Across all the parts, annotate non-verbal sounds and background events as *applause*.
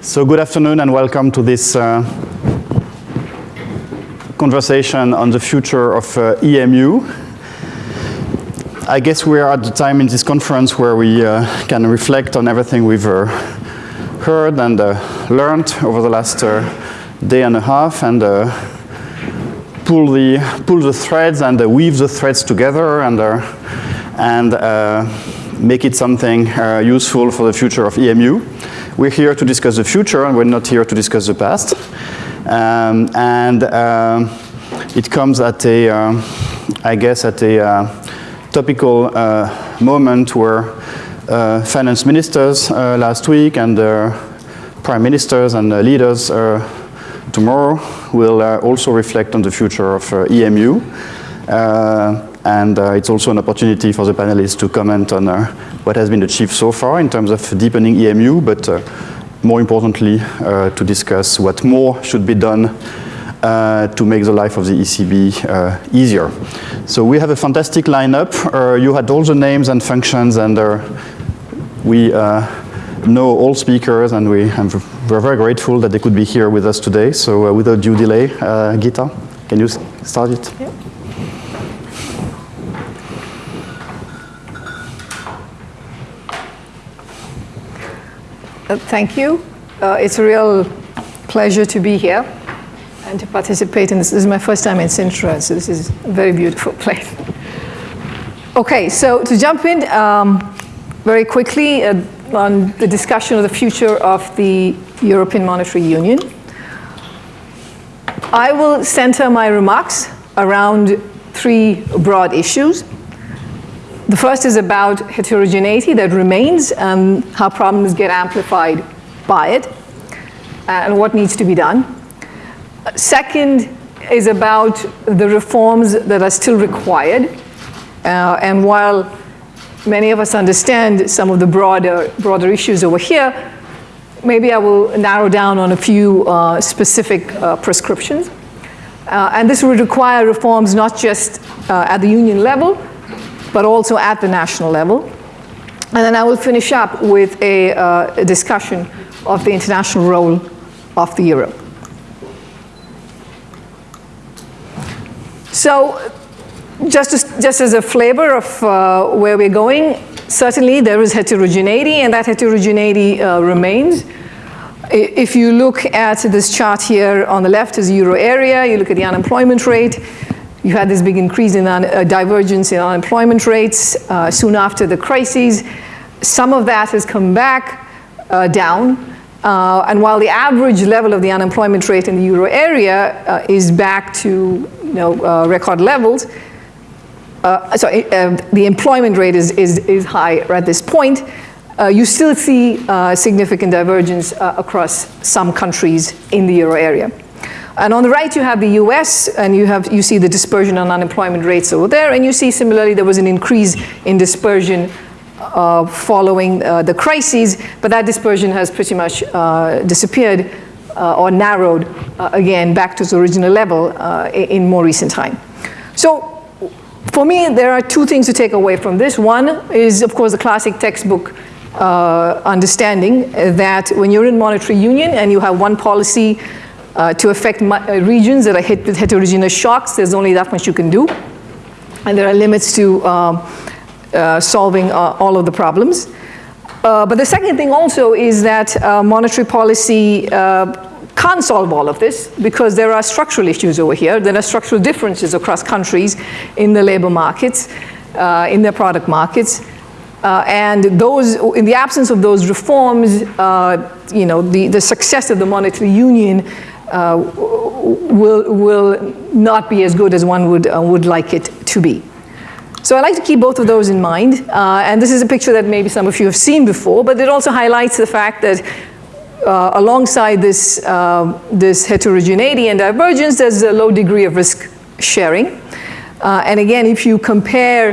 So good afternoon and welcome to this uh, conversation on the future of uh, EMU. I guess we are at the time in this conference where we uh, can reflect on everything we've uh, heard and uh, learned over the last uh, day and a half and pull the pull the threads and weave the threads together and and make it something useful for the future of EMU. We're here to discuss the future and we're not here to discuss the past. Um, and um, it comes at a, uh, I guess, at a uh, topical uh, moment where uh, finance ministers uh, last week and prime ministers and leaders tomorrow will also reflect on the future of EMU. and it's also an opportunity for the panelists to comment on what has been achieved so far in terms of deepening EMU, but uh, more importantly, uh, to discuss what more should be done uh, to make the life of the ECB uh, easier. So we have a fantastic lineup. Uh, you had all the names and functions and uh, we know all speakers and we, we're very grateful that they could be here with us today. So without due delay, Gita, can you start it? Yeah. Thank you. Uh, it's a real pleasure to be here and to participate in this. This is my first time in Sintra, so this is a very beautiful *laughs* place. Okay, so to jump in um, very quickly uh, on the discussion of the future of the European Monetary Union. I will center my remarks around three broad issues. The first is about heterogeneity that remains and how problems get amplified by it and what needs to be done. Second is about the reforms that are still required. Uh, and while many of us understand some of the broader, broader issues over here, maybe I will narrow down on a few uh, specific uh, prescriptions. Uh, and this would require reforms not just uh, at the union level, but also at the national level. And then I will finish up with a, uh, a discussion of the international role of the euro. So just as, just as a flavor of uh, where we're going, certainly there is heterogeneity and that heterogeneity uh, remains. If you look at this chart here on the left is euro area, you look at the unemployment rate, you had this big increase in uh, divergence in unemployment rates uh, soon after the crises. Some of that has come back uh, down. Uh, and while the average level of the unemployment rate in the euro area uh, is back to you know, uh, record levels, so the employment rate is, is, is high at this point, you still see significant divergence across some countries in the euro area. And on the right, you have the US, and you, have, you see the dispersion on unemployment rates over there, and you see similarly there was an increase in dispersion uh, following uh, the crises, but that dispersion has pretty much uh, disappeared uh, or narrowed uh, again back to its original level uh, in more recent time. So for me, there are two things to take away from this. One is, of course, the classic textbook understanding that when you're in monetary union and you have one policy uh, to affect uh, regions that are hit with heterogeneous shocks. There's only that much you can do. And there are limits to um, uh, solving uh, all of the problems. Uh, but the second thing also is that monetary policy can't solve all of this because there are structural issues over here. There are structural differences across countries in the labor markets, in their product markets. Uh, and those, in the absence of those reforms, uh, you know, the, the success of the monetary union uh, will, will not be as good as one would, uh, would like it to be. So I like to keep both of those in mind. Uh, and this is a picture that maybe some of you have seen before, but it also highlights the fact that uh, alongside this, uh, this heterogeneity and divergence, there's a low degree of risk sharing. Uh, and again, if you compare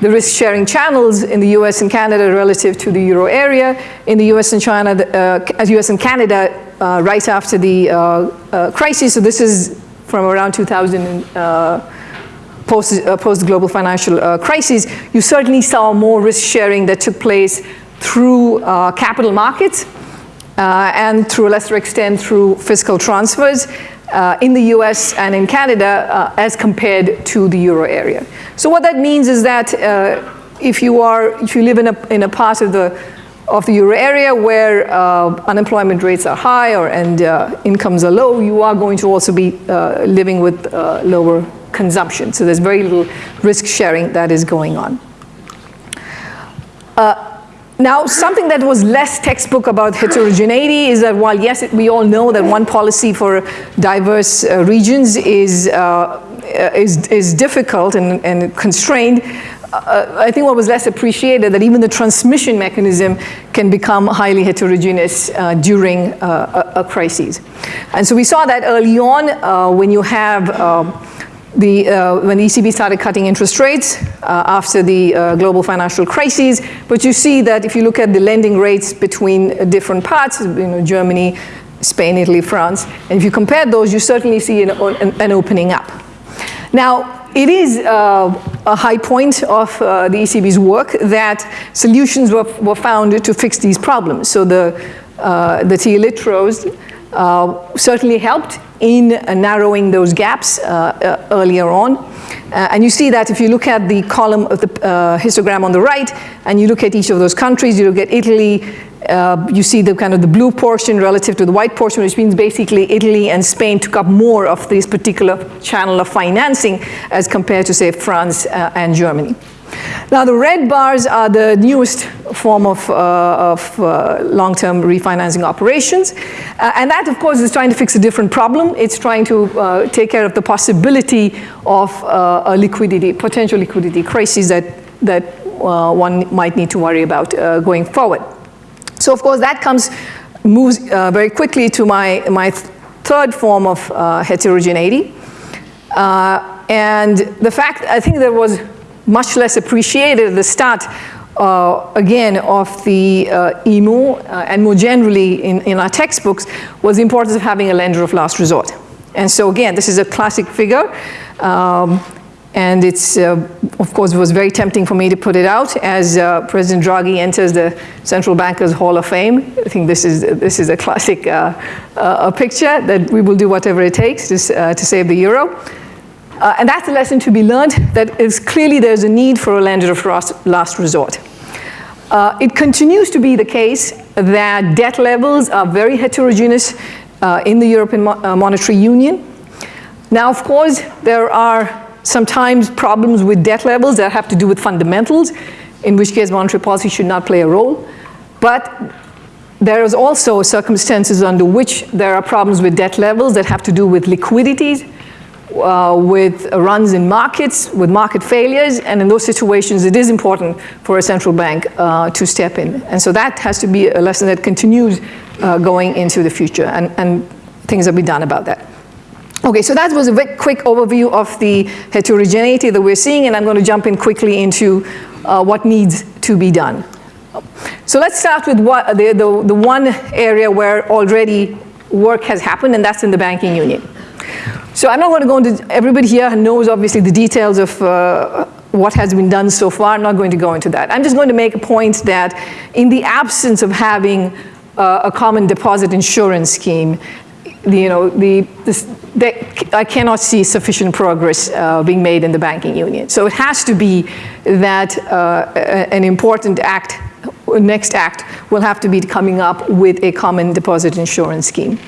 the risk-sharing channels in the US and Canada relative to the euro area. In the US and China, uh, US and Canada, uh, right after the uh, uh crisis, so this is from around 2000 uh, post, uh, post global financial crisis, you certainly saw more risk sharing that took place through capital markets uh, and to a lesser extent through fiscal transfers uh, in the US and in Canada uh, as compared to the euro area. So what that means is that uh, if you are, if you live in a, in a part of the, of the euro area where uh, unemployment rates are high or, and uh, incomes are low, you are going to also be uh, living with lower consumption. So there's very little risk sharing that is going on. Now, something that was less textbook about heterogeneity is that while yes, we all know that one policy for diverse uh, regions is, uh, is, is difficult and, and constrained, uh, I think what was less appreciated that even the transmission mechanism can become highly heterogeneous uh, during uh, a, a, crisis. And so we saw that early on uh, when you have um, the, uh, when the ECB started cutting interest rates uh, after the uh, global financial crisis. But you see that if you look at the lending rates between different parts, you know, Germany, Spain, Italy, France, and if you compare those, you certainly see an, an opening up. Now, it is uh, a high point of uh, the ECB's work that solutions were, were found to fix these problems. So the, uh, the TLTROs uh, certainly helped in uh, narrowing those gaps uh, earlier on. and you see that if you look at the column of the histogram on the right, and you look at each of those countries, you look at Italy, uh, you see the kind of the blue portion relative to the white portion, which means basically Italy and Spain took up more of this particular channel of financing as compared to say France uh, and Germany. Now the red bars are the newest form of, uh, of uh, long-term refinancing operations. Uh, and that of course is trying to fix a different problem. It's trying to uh, take care of the possibility of uh, a liquidity, potential liquidity crisis that, that one might need to worry about going forward. So of course that comes, moves very quickly to my, my third form of heterogeneity. and the fact, I think there was much less appreciated at the start, uh, again, of the uh, EMU uh, and more generally in, in our textbooks was the importance of having a lender of last resort. And so again, this is a classic figure. Um, and it's, uh, of course, was very tempting for me to put it out as uh, President Draghi enters the Central Bankers Hall of Fame. I think this is, this is a classic uh, a picture that we will do whatever it takes to, to save the euro. Uh, and that's a lesson to be learned, that is clearly there's a need for a lender of last resort. Uh, it continues to be the case that debt levels are very heterogeneous uh, in the European Mo uh, Monetary Union. Now, of course, there are sometimes problems with debt levels that have to do with fundamentals, in which case monetary policy should not play a role. But there is also circumstances under which there are problems with debt levels that have to do with liquidities, uh, with runs in markets, with market failures, and in those situations it is important for a central bank uh, to step in. And so that has to be a lesson that continues uh, going into the future, and, and things will be done about that. Okay, so that was a very quick overview of the heterogeneity that we're seeing, and I'm going to jump in quickly into uh, what needs to be done. So let's start with what, the, the, the one area where already work has happened, and that's in the banking union. So I'm not going to go into, everybody here knows obviously the details of uh, what has been done so far. I'm not going to go into that. I'm just going to make a point that in the absence of having uh, a common deposit insurance scheme, you know, the, this, I cannot see sufficient progress uh, being made in the banking union. So it has to be that uh, an important act, next act, will have to be coming up with a common deposit insurance scheme.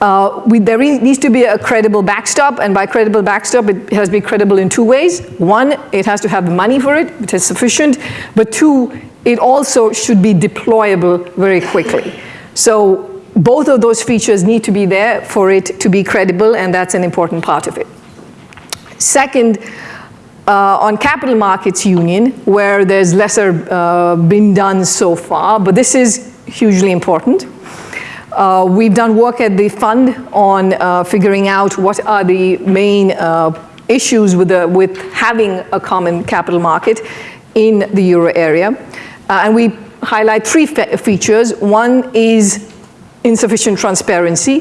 Uh, we, there needs to be a credible backstop, and by credible backstop, it has to be credible in two ways. One, it has to have the money for it, which is sufficient, but two, it also should be deployable very quickly. So both of those features need to be there for it to be credible, and that's an important part of it. Second, uh, on capital markets union, where there's lesser uh, been done so far, but this is hugely important. Uh, we've done work at the fund on uh, figuring out what are the main uh, issues with, the, with having a common capital market in the euro area. Uh, and we highlight three fe features. One is insufficient transparency,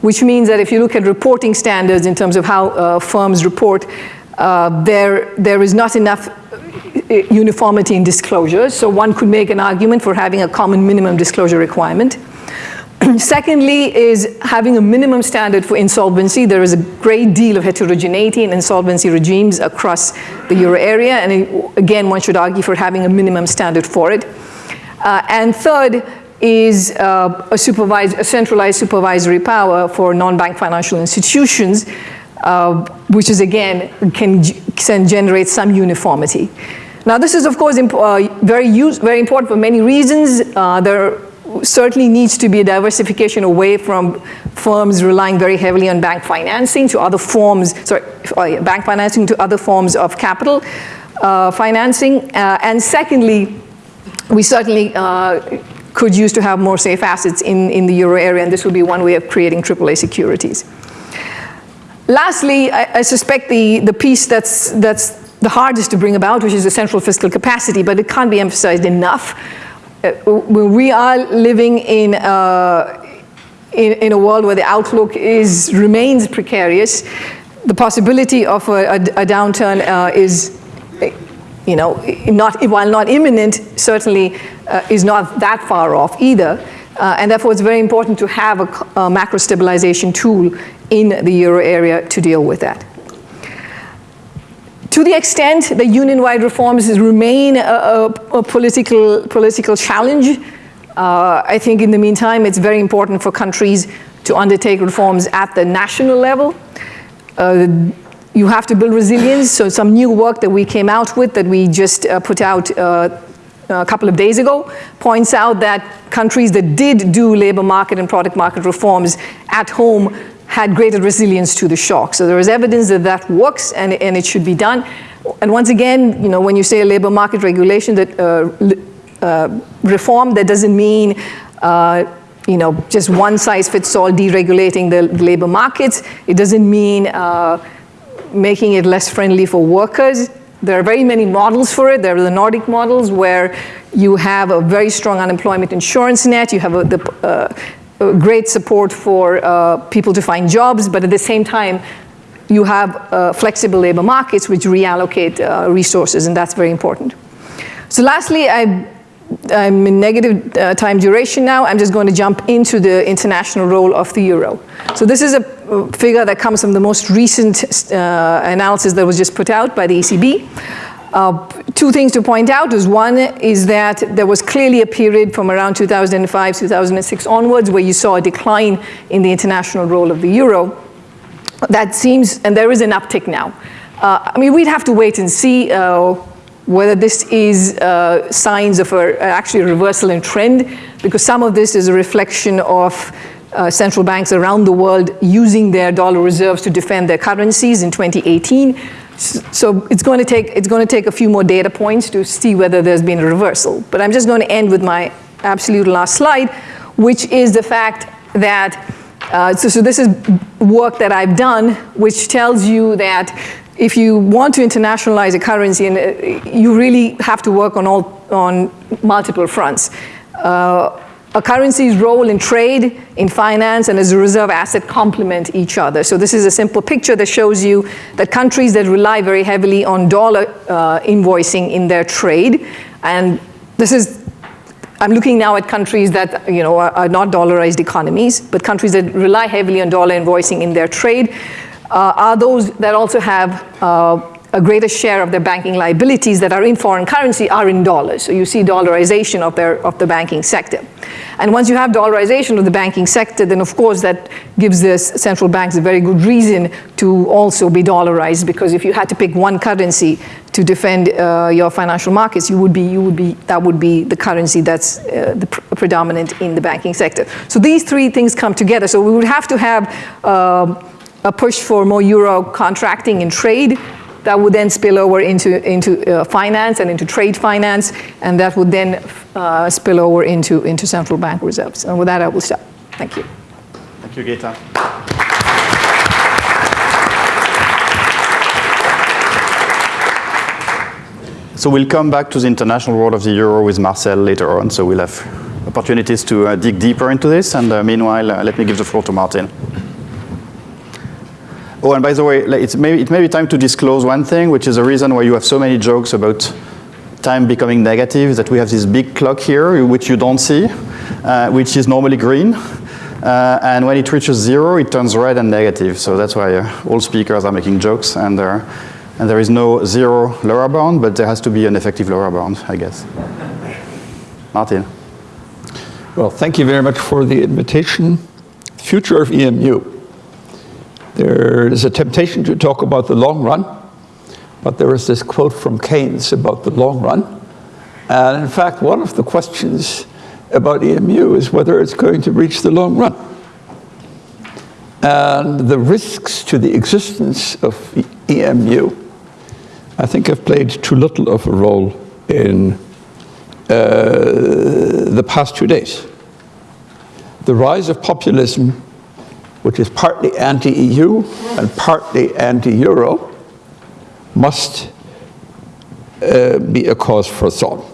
which means that if you look at reporting standards in terms of how uh, firms report, uh, there, there is not enough uniformity in disclosure. So one could make an argument for having a common minimum disclosure requirement. *clears throat* Secondly is having a minimum standard for insolvency. There is a great deal of heterogeneity in insolvency regimes across the euro area, and again, one should argue for having a minimum standard for it. Uh, and third is uh, a, a centralized supervisory power for non-bank financial institutions, uh, which is again, can, can generate some uniformity. Now this is of course uh, very, use, very important for many reasons. Uh, there certainly needs to be a diversification away from firms relying very heavily on bank financing to other forms, sorry, uh, bank financing to other forms of capital uh, financing. Uh, and secondly, we certainly could use to have more safe assets in, in the euro area, and this would be one way of creating AAA securities. Lastly, I, I suspect the, the piece that's, that's the hardest to bring about, which is the central fiscal capacity, but it can't be emphasized enough. Uh, we are living in, uh, in, in, a world where the outlook is, remains precarious. The possibility of a, a, a downturn uh, is, you know, not, while not imminent, certainly uh, is not that far off either. Uh, and therefore, it's very important to have a, a macro stabilization tool in the euro area to deal with that. To the extent that union-wide reforms remain a, a, a, political, political challenge, uh, I think in the meantime it's very important for countries to undertake reforms at the national level. Uh, you have to build resilience, so some new work that we came out with that we just uh, put out uh, a couple of days ago points out that countries that did do labor market and product market reforms at home had greater resilience to the shock. So there is evidence that that works and, and it should be done. And once again, you know, when you say a labor market regulation that uh, uh, reform, that doesn't mean uh, you know, just one size fits all deregulating the labor markets. It doesn't mean uh, making it less friendly for workers. There are very many models for it. There are the Nordic models where you have a very strong unemployment insurance net. You have a, the, uh, great support for uh, people to find jobs, but at the same time, you have uh, flexible labor markets which reallocate uh, resources, and that's very important. So lastly, I, am in negative uh, time duration now. I'm just going to jump into the international role of the euro. So this is a figure that comes from the most recent uh, analysis that was just put out by the ECB. Uh, two things to point out is one is that there was clearly a period from around 2005, 2006 onwards where you saw a decline in the international role of the euro. That seems, and there is an uptick now. Uh, I mean, we'd have to wait and see uh, whether this is uh, signs of a, actually a reversal in trend, because some of this is a reflection of uh, central banks around the world using their dollar reserves to defend their currencies in 2018. So it's going to take it's going to take a few more data points to see whether there's been a reversal. But I'm just going to end with my absolute last slide, which is the fact that uh, so, so this is work that I've done, which tells you that if you want to internationalize a currency, and uh, you really have to work on all on multiple fronts. Uh, a currency's role in trade, in finance, and as a reserve asset complement each other. So this is a simple picture that shows you that countries that rely very heavily on dollar uh, invoicing in their trade, and this is, I'm looking now at countries that you know, are, are not dollarized economies, but countries that rely heavily on dollar invoicing in their trade, uh, are those that also have uh, a greater share of their banking liabilities that are in foreign currency are in dollars. So you see dollarization of, their, of the banking sector. And once you have dollarization of the banking sector, then of course that gives the central banks a very good reason to also be dollarized because if you had to pick one currency to defend uh, your financial markets, you would be, you would be, that would be the currency that's uh, the pr predominant in the banking sector. So these three things come together. So we would have to have uh, a push for more euro contracting and trade that would then spill over into, into uh, finance and into trade finance, and that would then uh, spill over into, into central bank reserves. And with that, I will stop. Thank you. Thank you, Gita. So we'll come back to the international world of the euro with Marcel later on, so we'll have opportunities to uh, dig deeper into this. And uh, meanwhile, uh, let me give the floor to Martin. Oh, and by the way, it's maybe, it may be time to disclose one thing, which is the reason why you have so many jokes about time becoming negative that we have this big clock here, which you don't see, uh, which is normally green. Uh, and when it reaches zero, it turns red and negative. So that's why uh, all speakers are making jokes. And, and there is no zero lower bound, but there has to be an effective lower bound, I guess. Martin. Well, thank you very much for the invitation. Future of EMU. There is a temptation to talk about the long run, but there is this quote from Keynes about the long run. And in fact, one of the questions about EMU is whether it's going to reach the long run. And the risks to the existence of EMU, I think have played too little of a role in uh, the past two days. The rise of populism, which is partly anti-EU and partly anti-Euro, must uh, be a cause for thought.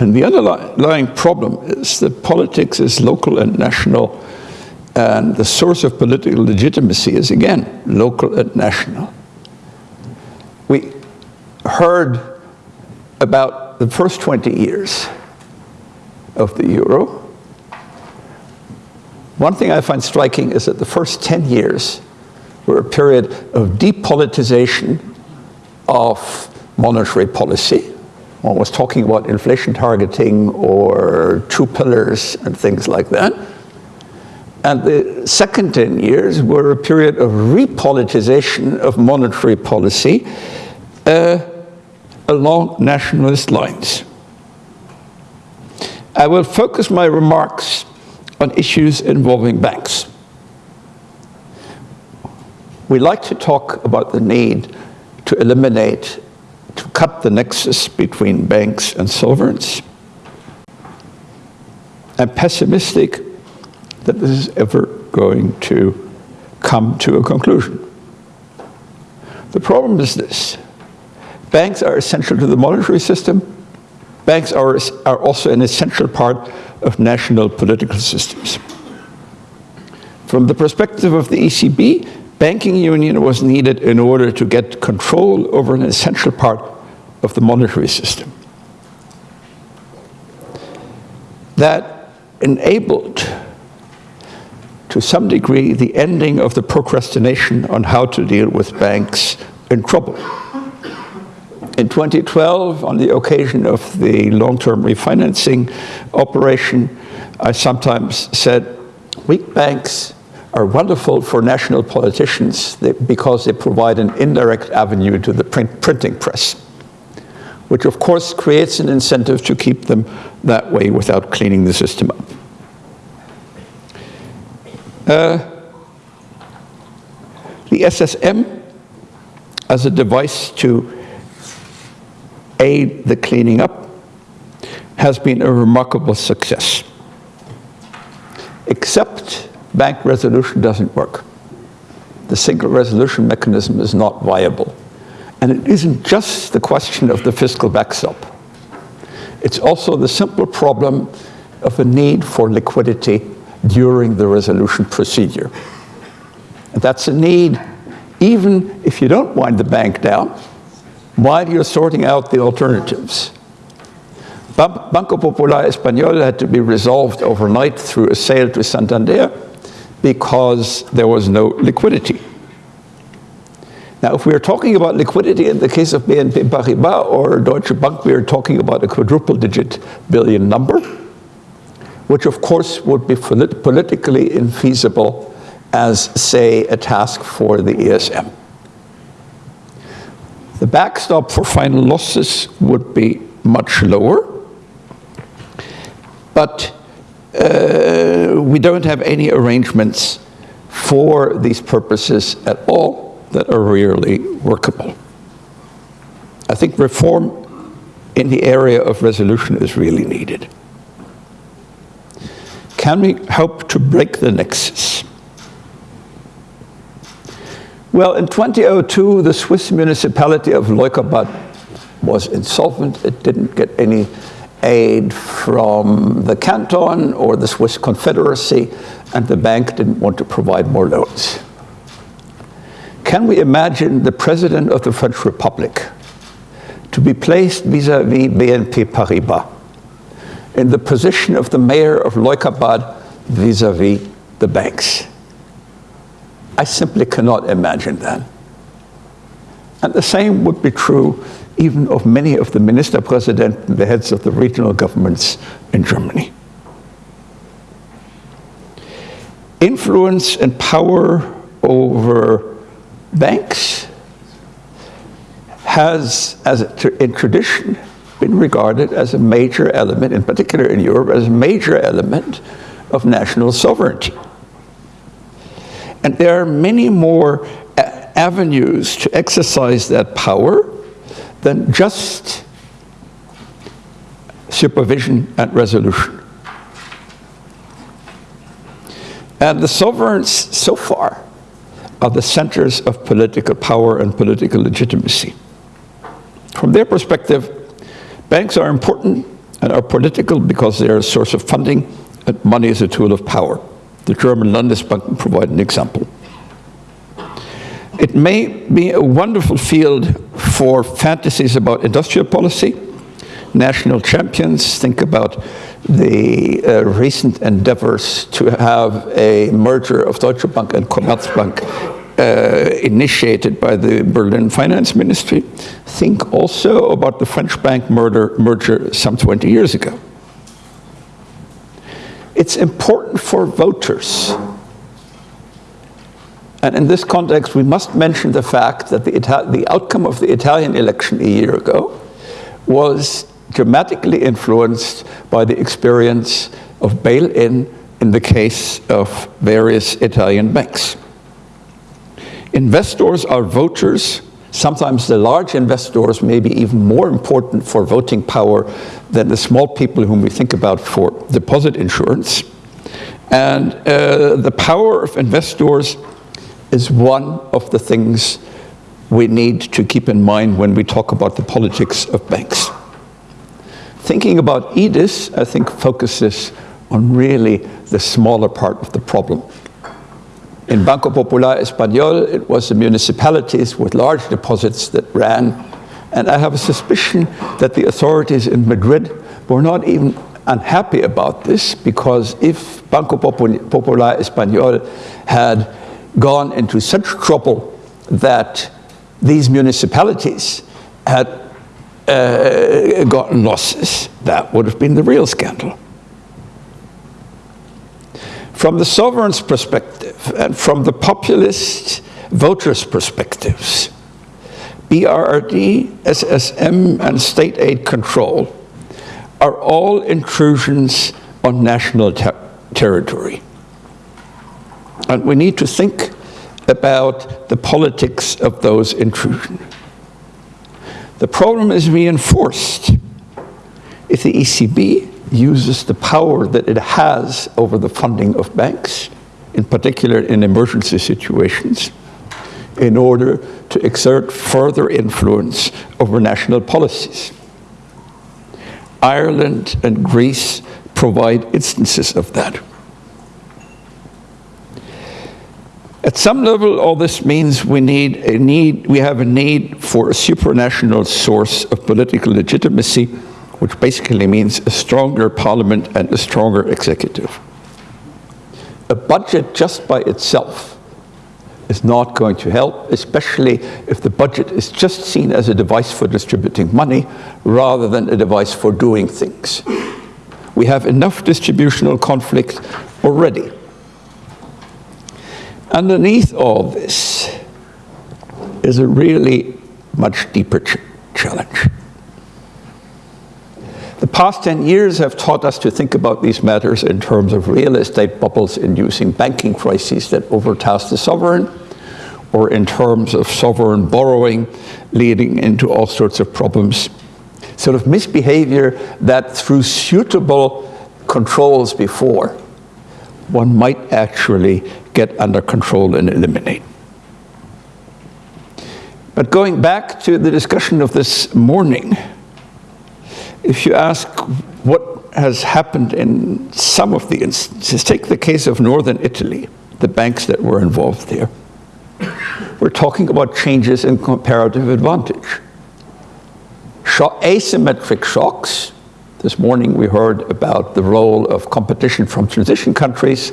And the underlying problem is that politics is local and national, and the source of political legitimacy is, again, local and national. We heard about the first 20 years of the euro, one thing I find striking is that the first 10 years were a period of depolitization of monetary policy. One was talking about inflation targeting or two pillars and things like that. And the second 10 years were a period of repolitization of monetary policy uh, along nationalist lines. I will focus my remarks on issues involving banks. We like to talk about the need to eliminate, to cut the nexus between banks and sovereigns. I'm pessimistic that this is ever going to come to a conclusion. The problem is this. Banks are essential to the monetary system. Banks are, are also an essential part of national political systems. From the perspective of the ECB, banking union was needed in order to get control over an essential part of the monetary system. That enabled, to some degree, the ending of the procrastination on how to deal with banks in trouble. In 2012, on the occasion of the long-term refinancing operation, I sometimes said, weak banks are wonderful for national politicians because they provide an indirect avenue to the print printing press, which of course creates an incentive to keep them that way without cleaning the system up. Uh, the SSM as a device to aid the cleaning up has been a remarkable success. Except bank resolution doesn't work. The single resolution mechanism is not viable. And it isn't just the question of the fiscal backstop. It's also the simple problem of a need for liquidity during the resolution procedure. And that's a need even if you don't wind the bank down, while you're sorting out the alternatives. Banco Popular Español had to be resolved overnight through a sale to Santander because there was no liquidity. Now, if we are talking about liquidity in the case of BNP Paribas or Deutsche Bank, we are talking about a quadruple digit billion number, which of course would be politically infeasible as, say, a task for the ESM. The backstop for final losses would be much lower, but uh, we don't have any arrangements for these purposes at all that are really workable. I think reform in the area of resolution is really needed. Can we hope to break the nexus? Well, in 2002, the Swiss municipality of Leukerbad was insolvent. It didn't get any aid from the canton or the Swiss Confederacy, and the bank didn't want to provide more loans. Can we imagine the president of the French Republic to be placed vis-à-vis BNP Paribas in the position of the mayor of Leukerbad vis-à-vis the banks. I simply cannot imagine that. And the same would be true even of many of the minister president and the heads of the regional governments in Germany. Influence and power over banks has, as in tradition, been regarded as a major element, in particular in Europe, as a major element of national sovereignty. And there are many more uh, avenues to exercise that power than just supervision and resolution. And the sovereigns, so far, are the centers of political power and political legitimacy. From their perspective, banks are important and are political because they are a source of funding and money is a tool of power. The German Landesbank provide an example. It may be a wonderful field for fantasies about industrial policy, national champions. Think about the uh, recent endeavors to have a merger of Deutsche Bank and Commerzbank uh, initiated by the Berlin Finance Ministry. Think also about the French bank murder, merger some 20 years ago. It's important for voters and in this context, we must mention the fact that the, the outcome of the Italian election a year ago was dramatically influenced by the experience of bail-in in the case of various Italian banks. Investors are voters. Sometimes the large investors may be even more important for voting power than the small people whom we think about for deposit insurance. And uh, the power of investors is one of the things we need to keep in mind when we talk about the politics of banks. Thinking about EDIS, I think, focuses on really the smaller part of the problem. In Banco Popular Español, it was the municipalities with large deposits that ran, and I have a suspicion that the authorities in Madrid were not even unhappy about this, because if Banco Popular Español had gone into such trouble that these municipalities had uh, gotten losses. That would have been the real scandal. From the sovereign's perspective and from the populist voters' perspectives, BRRD, SSM, and state aid control are all intrusions on national ter territory. And we need to think about the politics of those intrusions. The problem is reinforced if the ECB uses the power that it has over the funding of banks, in particular in emergency situations, in order to exert further influence over national policies. Ireland and Greece provide instances of that. At some level, all this means we need a need, we have a need for a supranational source of political legitimacy, which basically means a stronger parliament and a stronger executive. A budget just by itself is not going to help, especially if the budget is just seen as a device for distributing money rather than a device for doing things. We have enough distributional conflict already. Underneath all this is a really much deeper ch challenge. The past 10 years have taught us to think about these matters in terms of real estate bubbles inducing banking crises that overtask the sovereign, or in terms of sovereign borrowing leading into all sorts of problems. Sort of misbehavior that through suitable controls before, one might actually get under control and eliminate. But going back to the discussion of this morning, if you ask what has happened in some of the instances, take the case of northern Italy, the banks that were involved there. We're talking about changes in comparative advantage. asymmetric shocks. This morning we heard about the role of competition from transition countries,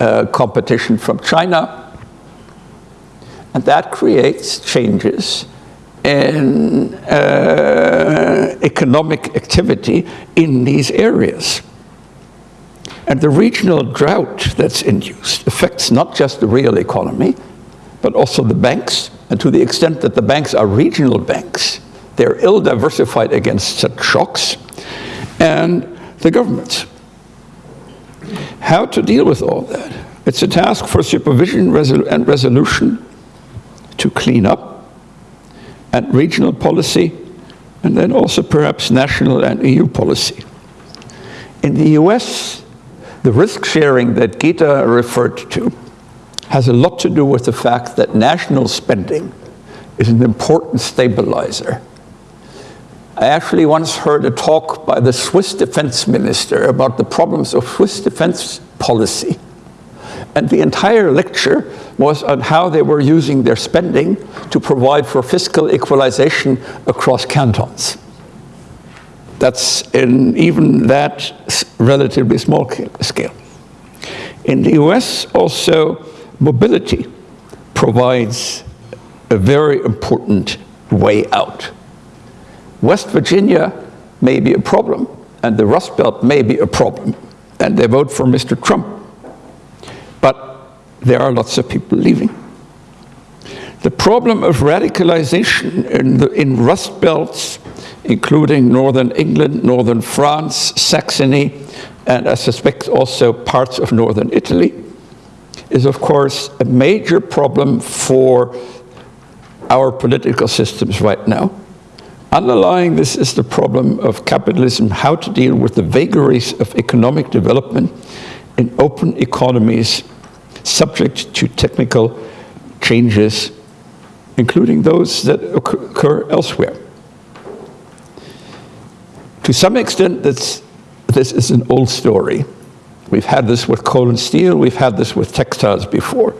uh, competition from China, and that creates changes in uh, economic activity in these areas. And the regional drought that's induced affects not just the real economy, but also the banks. And to the extent that the banks are regional banks, they're ill diversified against such shocks, and the governments. How to deal with all that? It's a task for supervision and resolution to clean up, and regional policy, and then also perhaps national and EU policy. In the US, the risk sharing that Gita referred to has a lot to do with the fact that national spending is an important stabilizer. I actually once heard a talk by the Swiss defense minister about the problems of Swiss defense policy. And the entire lecture was on how they were using their spending to provide for fiscal equalization across cantons. That's in even that relatively small scale. In the US, also, mobility provides a very important way out. West Virginia may be a problem, and the Rust Belt may be a problem, and they vote for Mr. Trump. But there are lots of people leaving. The problem of radicalization in, the, in Rust Belts including northern England, northern France, Saxony, and I suspect also parts of northern Italy, is of course a major problem for our political systems right now. Underlying this is the problem of capitalism, how to deal with the vagaries of economic development in open economies subject to technical changes, including those that occur elsewhere. To some extent, this, this is an old story. We've had this with coal and steel, we've had this with textiles before.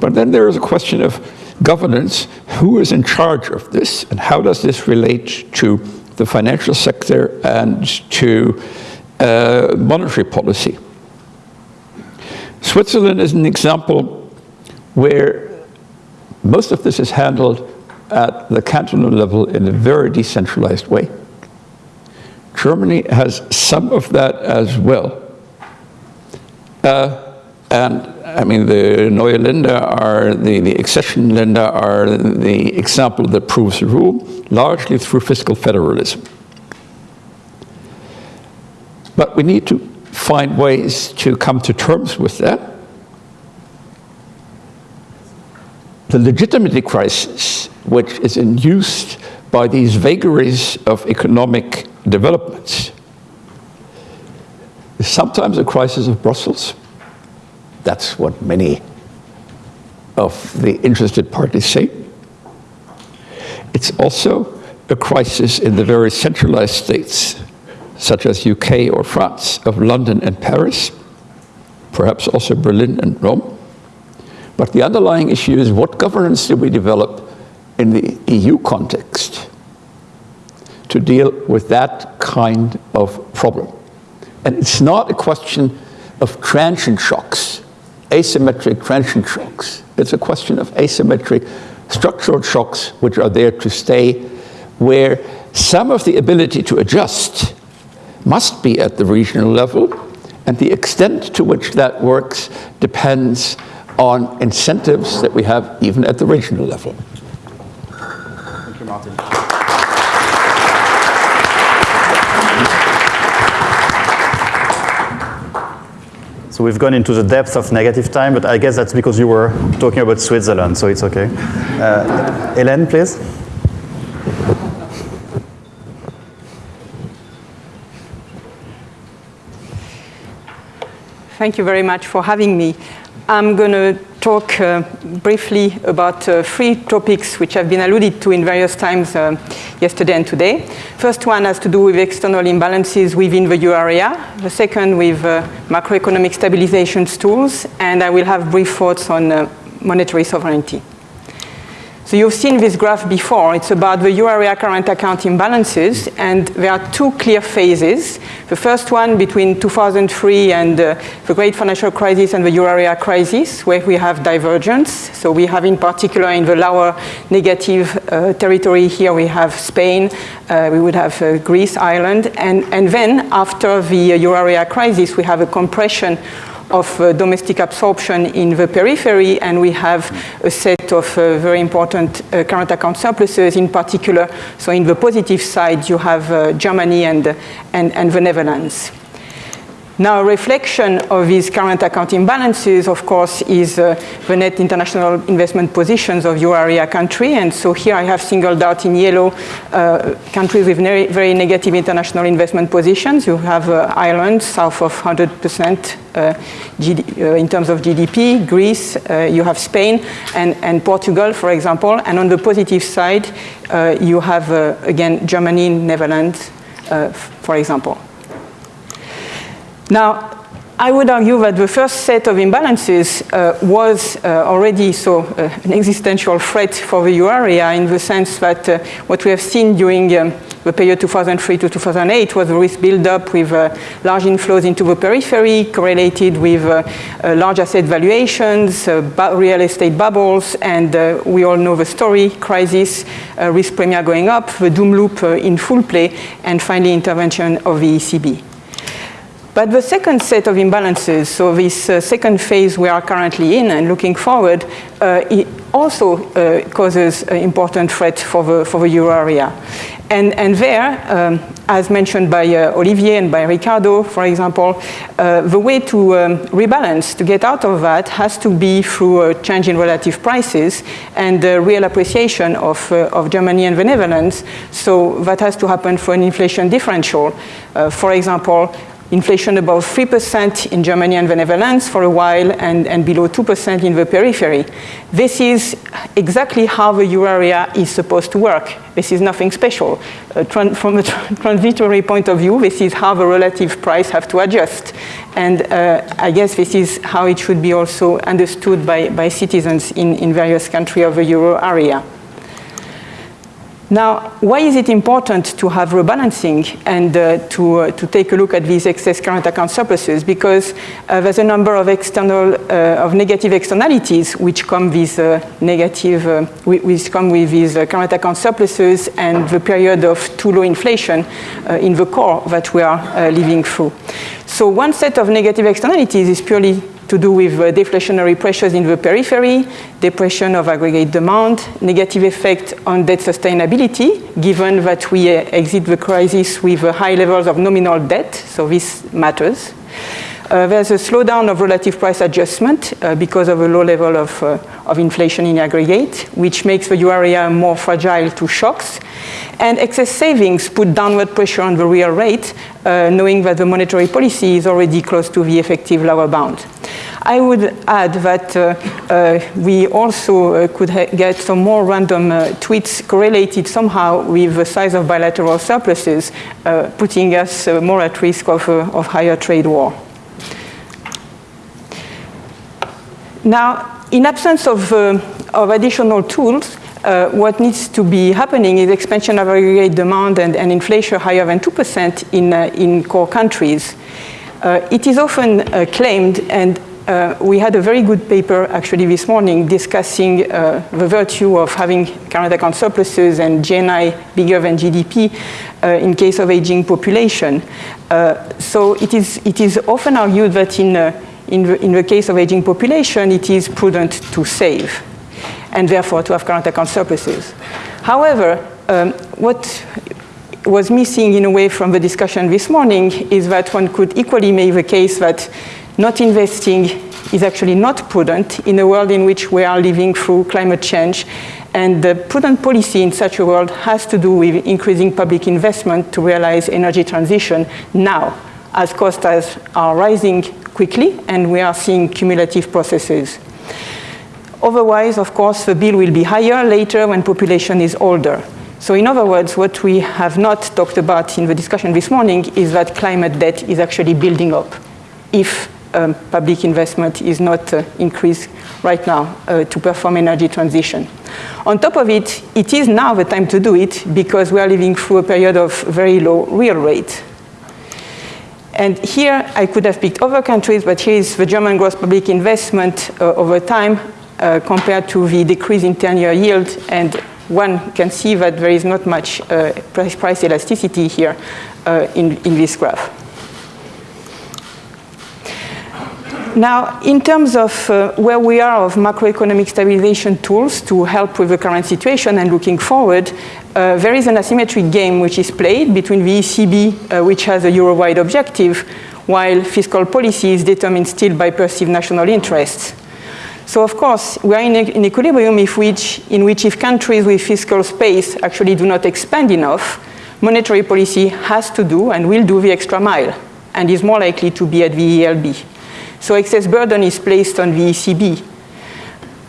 But then there is a question of governance. Who is in charge of this, and how does this relate to the financial sector and to uh, monetary policy? Switzerland is an example where most of this is handled at the cantonal level in a very decentralized way. Germany has some of that as well. And I mean, the Neue Länder are, the, the accession Länder are the example that proves the rule, largely through fiscal federalism. But we need to find ways to come to terms with that. The legitimacy crisis, which is induced by these vagaries of economic developments. Sometimes a crisis of Brussels. That's what many of the interested parties say. It's also a crisis in the very centralized states, such as UK or France, of London and Paris, perhaps also Berlin and Rome. But the underlying issue is what governance do we develop in the EU context? to deal with that kind of problem. And it's not a question of transient shocks, asymmetric transient shocks. It's a question of asymmetric structural shocks which are there to stay, where some of the ability to adjust must be at the regional level, and the extent to which that works depends on incentives that we have even at the regional level. Thank you, Martin. So we've gone into the depth of negative time, but I guess that's because you were talking about Switzerland, so it's okay. Uh, Hélène, please. Thank you very much for having me. I'm going to talk uh, briefly about uh, three topics which have been alluded to in various times uh, yesterday and today. First one has to do with external imbalances within the euro area. The second with uh, macroeconomic stabilization tools. And I will have brief thoughts on uh, monetary sovereignty. So you've seen this graph before. It's about the euro area current account imbalances, and there are two clear phases. The first one between 2003 and uh, the great financial crisis and the euro area crisis, where we have divergence. So we have in particular in the lower negative uh, territory here, we have Spain, uh, we would have uh, Greece, Ireland, and, and then after the euro area crisis, we have a compression of uh, domestic absorption in the periphery, and we have a set of uh, very important uh, current account surpluses in particular. So in the positive side, you have uh, Germany and, and, and the Netherlands. Now, a reflection of these current account imbalances, of course, is uh, the net international investment positions of euro area country. And so here I have singled out in yellow uh, countries with very, very, negative international investment positions. You have uh, Ireland, south of 100% uh, uh, in terms of GDP, Greece, uh, you have Spain, and, and Portugal, for example. And on the positive side, you have, again, Germany, Netherlands, for example. Now, I would argue that the first set of imbalances uh, was uh, already so uh, an existential threat for the euro area in the sense that uh, what we have seen during um, the period 2003 to 2008 was a risk build-up with uh, large inflows into the periphery correlated with uh, large asset valuations, real estate bubbles, and we all know the story, crisis, risk premia going up, the doom loop in full play, and finally intervention of the ECB. But the second set of imbalances, so this uh, second phase we are currently in and looking forward, uh, it also uh, causes an important threat for the, for the euro area. And, and there, um, as mentioned by uh, Olivier and by Ricardo, for example, uh, the way to um, rebalance, to get out of that, has to be through a change in relative prices and real appreciation of, uh, of Germany and the Netherlands. So that has to happen for an inflation differential. for example, inflation above 3% in Germany and the Netherlands for a while and, and below 2% in the periphery. This is exactly how the euro area is supposed to work. This is nothing special. Uh, from a tra transitory point of view, this is how the relative price have to adjust. And uh, I guess this is how it should be also understood by, by citizens in, in various countries of the euro area. Now, why is it important to have rebalancing and uh, to, uh, to take a look at these excess current account surpluses? Because uh, there's a number of external, uh, of negative externalities which come with uh, negative, uh, which come with these current account surpluses and the period of too low inflation in the core that we are living through. So one set of negative externalities is purely to do with uh, deflationary pressures in the periphery, depression of aggregate demand, negative effect on debt sustainability, given that we uh, exit the crisis with uh, high levels of nominal debt, so this matters. Uh, there's a slowdown of relative price adjustment uh, because of a low level of, uh, of inflation in aggregate, which makes the euro area more fragile to shocks. And excess savings put downward pressure on the real rate, uh, knowing that the monetary policy is already close to the effective lower bound. I would add that uh, uh, we also could get some more random tweets correlated somehow with the size of bilateral surpluses, putting us more at risk of, of higher trade war. Now, in absence of, uh, of additional tools, uh, what needs to be happening is expansion of aggregate demand and, and inflation higher than 2% in, uh, in core countries. Uh, it is often uh, claimed, and uh, we had a very good paper actually this morning discussing the virtue of having current account surpluses and GNI bigger than GDP in case of aging population. so it is, it is often argued that in in the, in the case of aging population, it is prudent to save and therefore to have current account surpluses. However, um, what was missing in a way from the discussion this morning is that one could equally make the case that not investing is actually not prudent in a world in which we are living through climate change and the prudent policy in such a world has to do with increasing public investment to realize energy transition now as costs are rising quickly and we are seeing cumulative processes. Otherwise, of course, the bill will be higher later when population is older. So in other words, what we have not talked about in the discussion this morning is that climate debt is actually building up if um, public investment is not uh, increased right now uh, to perform energy transition. On top of it, it is now the time to do it because we are living through a period of very low real rate. And here I could have picked other countries, but here is the German gross public investment uh, over time uh, compared to the decrease in 10-year yield. And one can see that there is not much uh, price, price, elasticity here uh, in, in this graph. Now, in terms of uh, where we are of macroeconomic stabilization tools to help with the current situation and looking forward, uh, there is an asymmetric game which is played between the ECB, uh, which has a Euro-wide objective, while fiscal policy is determined still by perceived national interests. So of course, we are in an equilibrium which, in which if countries with fiscal space actually do not expand enough, monetary policy has to do and will do the extra mile and is more likely to be at the ELB. So excess burden is placed on the ECB.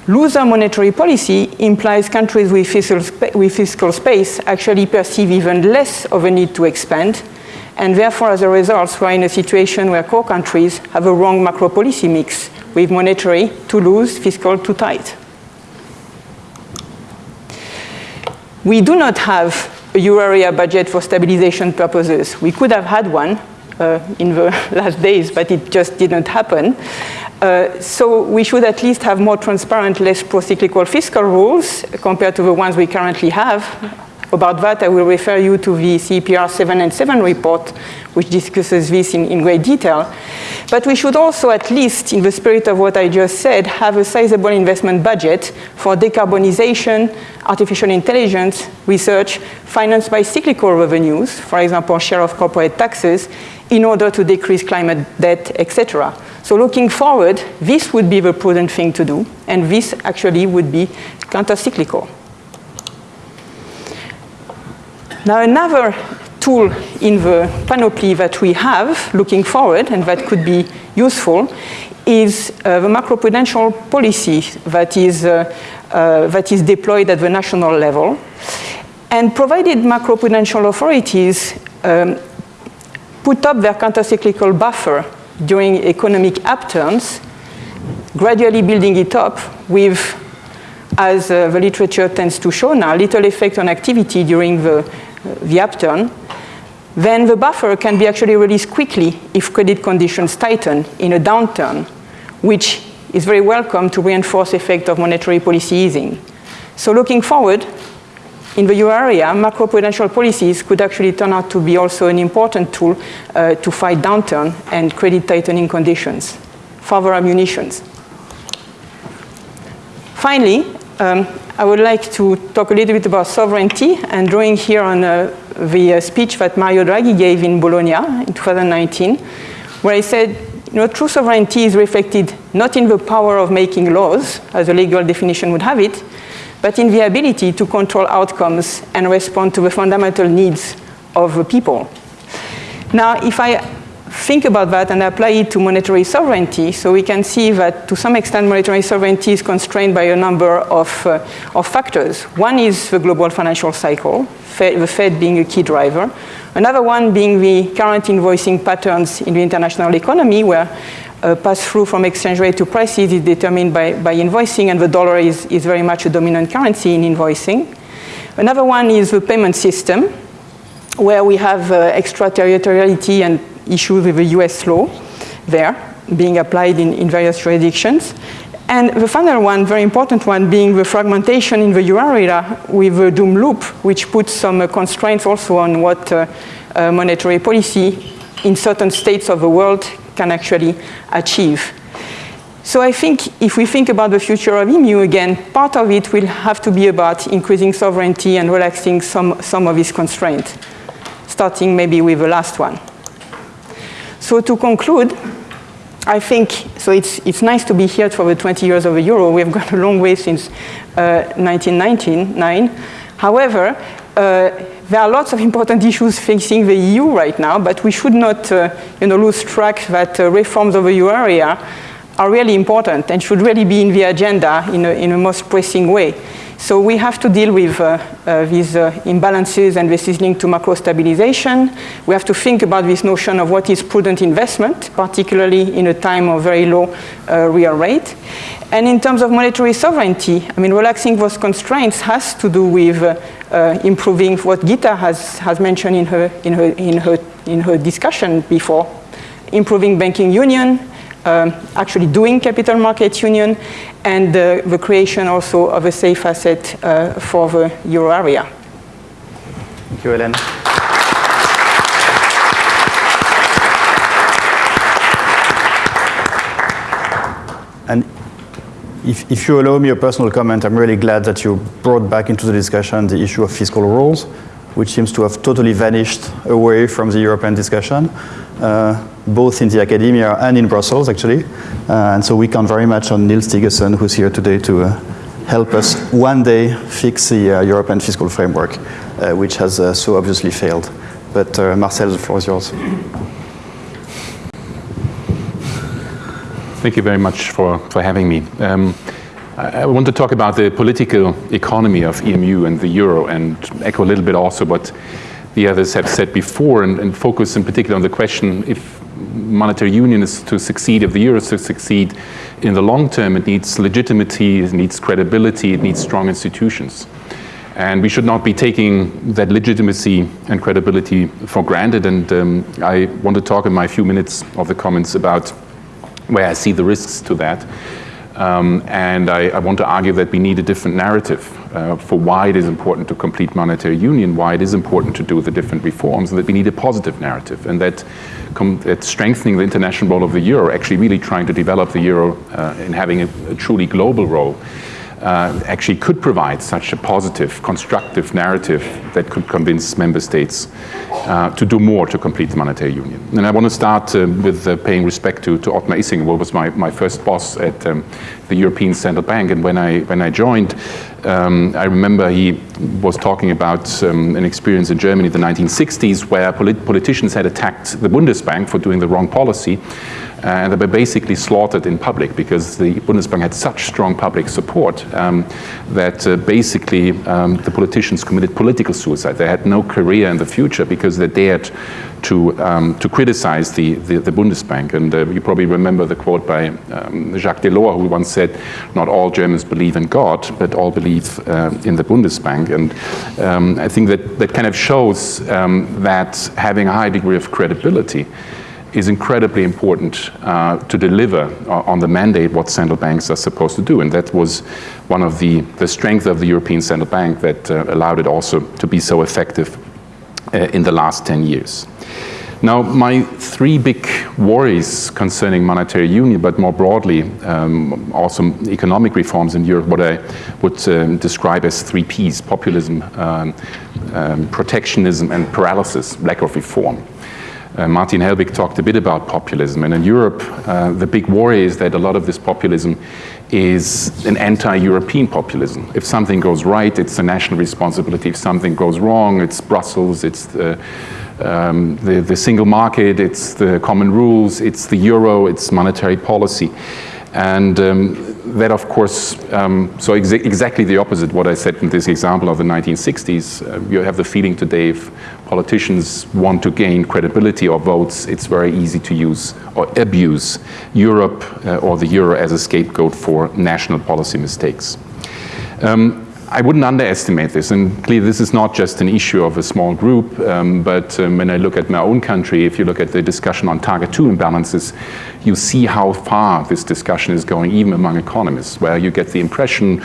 Looser monetary policy implies countries with fiscal, with fiscal space actually perceive even less of a need to expand, and therefore, as a result, we're in a situation where core countries have a wrong macro policy mix, with monetary too loose, fiscal too tight. We do not have a euro area budget for stabilization purposes. We could have had one, in the *laughs* last days, but it just didn't happen. Uh, so we should at least have more transparent, less pro-cyclical fiscal rules compared to the ones we currently have. About that, I will refer you to the CEPR 7 and 7 report, which discusses this in, in great detail. But we should also, at least in the spirit of what I just said, have a sizable investment budget for decarbonization, artificial intelligence, research, financed by cyclical revenues, for example, share of corporate taxes, in order to decrease climate debt, etc. So looking forward, this would be the prudent thing to do, and this actually would be counter-cyclical. Now another tool in the panoply that we have looking forward and that could be useful is uh, the macroprudential policy that is, uh, uh, that is deployed at the national level. And provided macroprudential authorities um, put up their countercyclical buffer during economic upturns, gradually building it up with, as uh, the literature tends to show now, little effect on activity during the, uh, the upturn, then the buffer can be actually released quickly if credit conditions tighten in a downturn, which is very welcome to reinforce effect of monetary policy easing. So looking forward, in the euro area, macroprudential policies could actually turn out to be also an important tool uh, to fight downturn and credit tightening conditions. Further ammunitions. Finally, um, I would like to talk a little bit about sovereignty and drawing here on uh, the uh, speech that Mario Draghi gave in Bologna in 2019, where he said, you know, true sovereignty is reflected not in the power of making laws, as a legal definition would have it, but in the ability to control outcomes and respond to the fundamental needs of the people. Now, if I think about that and apply it to monetary sovereignty, so we can see that to some extent monetary sovereignty is constrained by a number of, uh, of factors. One is the global financial cycle, the Fed being a key driver. Another one being the current invoicing patterns in the international economy where uh, pass-through from exchange rate to prices is determined by, by invoicing, and the dollar is, is very much a dominant currency in invoicing. Another one is the payment system, where we have uh, extraterritoriality and issues with the US law there being applied in, in various jurisdictions. And the final one, very important one, being the fragmentation in the euro area with the doom loop, which puts some uh, constraints also on what uh, uh, monetary policy in certain states of the world can actually achieve. So I think if we think about the future of EMU again, part of it will have to be about increasing sovereignty and relaxing some, some of its constraints, starting maybe with the last one. So to conclude, I think, so it's, it's nice to be here for the 20 years of the euro. We've *laughs* gone a long way since uh, 1999. However, uh, there are lots of important issues facing the EU right now, but we should not uh, you know, lose track that uh, reforms of the euro area are really important and should really be in the agenda in a, in a most pressing way. So we have to deal with uh, uh, these uh, imbalances and this is linked to macro stabilization. We have to think about this notion of what is prudent investment, particularly in a time of very low uh, real rate. And in terms of monetary sovereignty, I mean, relaxing those constraints has to do with uh, uh, improving what Gita has, has mentioned in her, in, her, in, her, in her discussion before, improving banking union, um, actually doing capital market union, and uh, the creation also of a safe asset uh, for the euro area. Thank you, Hélène. And if, if, you allow me a personal comment, I'm really glad that you brought back into the discussion the issue of fiscal rules, which seems to have totally vanished away from the European discussion, uh, both in the academia and in Brussels, actually. Uh, and so we count very much on Niels Thygesen, who's here today to uh, help us one day fix the uh, European fiscal framework, uh, which has uh, so obviously failed. But Marcel, the floor is yours. Thank you very much for, for having me. Um, I, want to talk about the political economy of EMU and the euro and echo a little bit also what the others have said before and, and focus in particular on the question if monetary union is to succeed, if the euro is to succeed in the long term, it needs legitimacy, it needs credibility, it needs strong institutions. And we should not be taking that legitimacy and credibility for granted. And um, I want to talk in my few minutes of the comments about where I see the risks to that. Um, and I, I, want to argue that we need a different narrative uh, for why it is important to complete monetary union, why it is important to do the different reforms, and that we need a positive narrative, and that, that strengthening the international role of the euro, actually really trying to develop the euro uh, in having a, a truly global role, uh, actually could provide such a positive, constructive narrative that could convince member states uh, to do more to complete the monetary union. And I want to start uh, with uh, paying respect to, to Ottmar Issing, who was my, my first boss at um, the European Central Bank. And when I, when I joined, um, I remember he was talking about um, an experience in Germany in the 1960s where polit politicians had attacked the Bundesbank for doing the wrong policy and they were basically slaughtered in public because the Bundesbank had such strong public support um, that uh, basically um, the politicians committed political suicide. They had no career in the future because they dared to, um, to criticize the, the, the Bundesbank. And uh, you probably remember the quote by um, Jacques Delors, who once said, not all Germans believe in God, but all believe uh, in the Bundesbank. And um, I think that, that kind of shows um, that having a high degree of credibility is incredibly important uh, to deliver on the mandate what central banks are supposed to do. And that was one of the, the strengths of the European Central Bank that uh, allowed it also to be so effective in the last 10 years. Now, my three big worries concerning monetary union, but more broadly, um, also economic reforms in Europe, what I would um, describe as three Ps, populism, um, um protectionism, and paralysis, lack of reform. Uh, Martin Hellwig talked a bit about populism, and in Europe, uh, the big worry is that a lot of this populism is an anti-European populism. If something goes right, it's a national responsibility. If something goes wrong, it's Brussels, it's the, um, the, the single market, it's the common rules, it's the euro, it's monetary policy. And um, that, of course, um, so exa exactly the opposite what I said in this example of the 1960s. Uh, you have the feeling today if politicians want to gain credibility or votes, it's very easy to use or abuse Europe uh, or the euro as a scapegoat for national policy mistakes. Um, I wouldn't underestimate this, and clearly this is not just an issue of a small group, um, but um, when I look at my own country, if you look at the discussion on target two imbalances, you see how far this discussion is going, even among economists, where you get the impression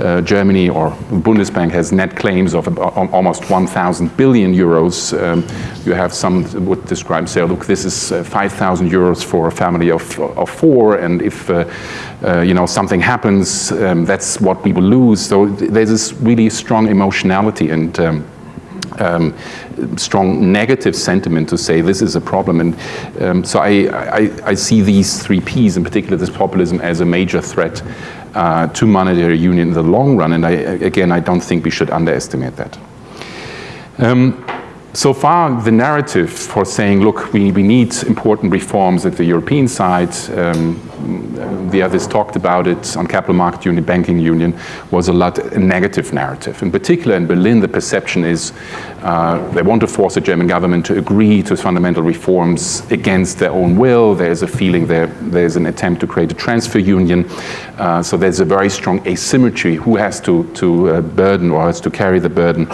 uh, Germany or Bundesbank has net claims of almost 1,000 billion euros. Um, you have some would describe, say, look, this is uh, 5,000 euros for a family of, of four, and if uh, uh, you know something happens, um, that's what we will lose. So there's this really strong emotionality and. Um, um, strong negative sentiment to say this is a problem. And um, so I, I, I, see these three Ps, in particular this populism, as a major threat uh, to monetary union in the long run. And I, again, I don't think we should underestimate that. Um, so far, the narrative for saying, look, we, we need important reforms at the European side, um, the others talked about it on capital market union, banking union, was a lot a negative narrative. In particular, in Berlin, the perception is uh, they want to force the German government to agree to fundamental reforms against their own will. There's a feeling there, there's an attempt to create a transfer union. Uh, so there's a very strong asymmetry who has to, to uh, burden or has to carry the burden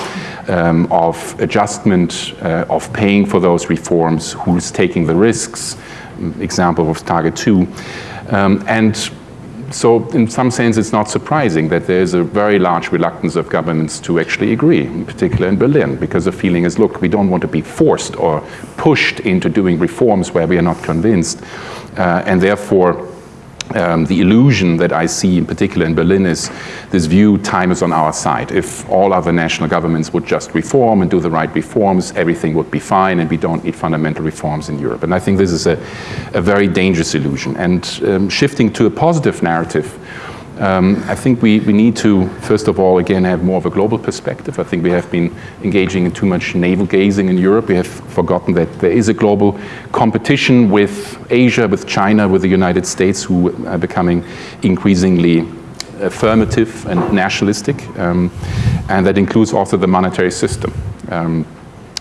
um, of adjustment, uh, of paying for those reforms, who's taking the risks, example of Target 2. Um, and so in some sense, it's not surprising that there's a very large reluctance of governments to actually agree, in particular in Berlin, because the feeling is, look, we don't want to be forced or pushed into doing reforms where we are not convinced. Uh, and therefore, um, the illusion that I see in particular in Berlin is this view time is on our side. If all other national governments would just reform and do the right reforms, everything would be fine and we don't need fundamental reforms in Europe. And I think this is a, a very dangerous illusion. And um, shifting to a positive narrative, um, I think we, we need to, first of all, again, have more of a global perspective. I think we have been engaging in too much navel gazing in Europe. We have forgotten that there is a global competition with Asia, with China, with the United States, who are becoming increasingly affirmative and nationalistic. Um, and that includes also the monetary system. Um,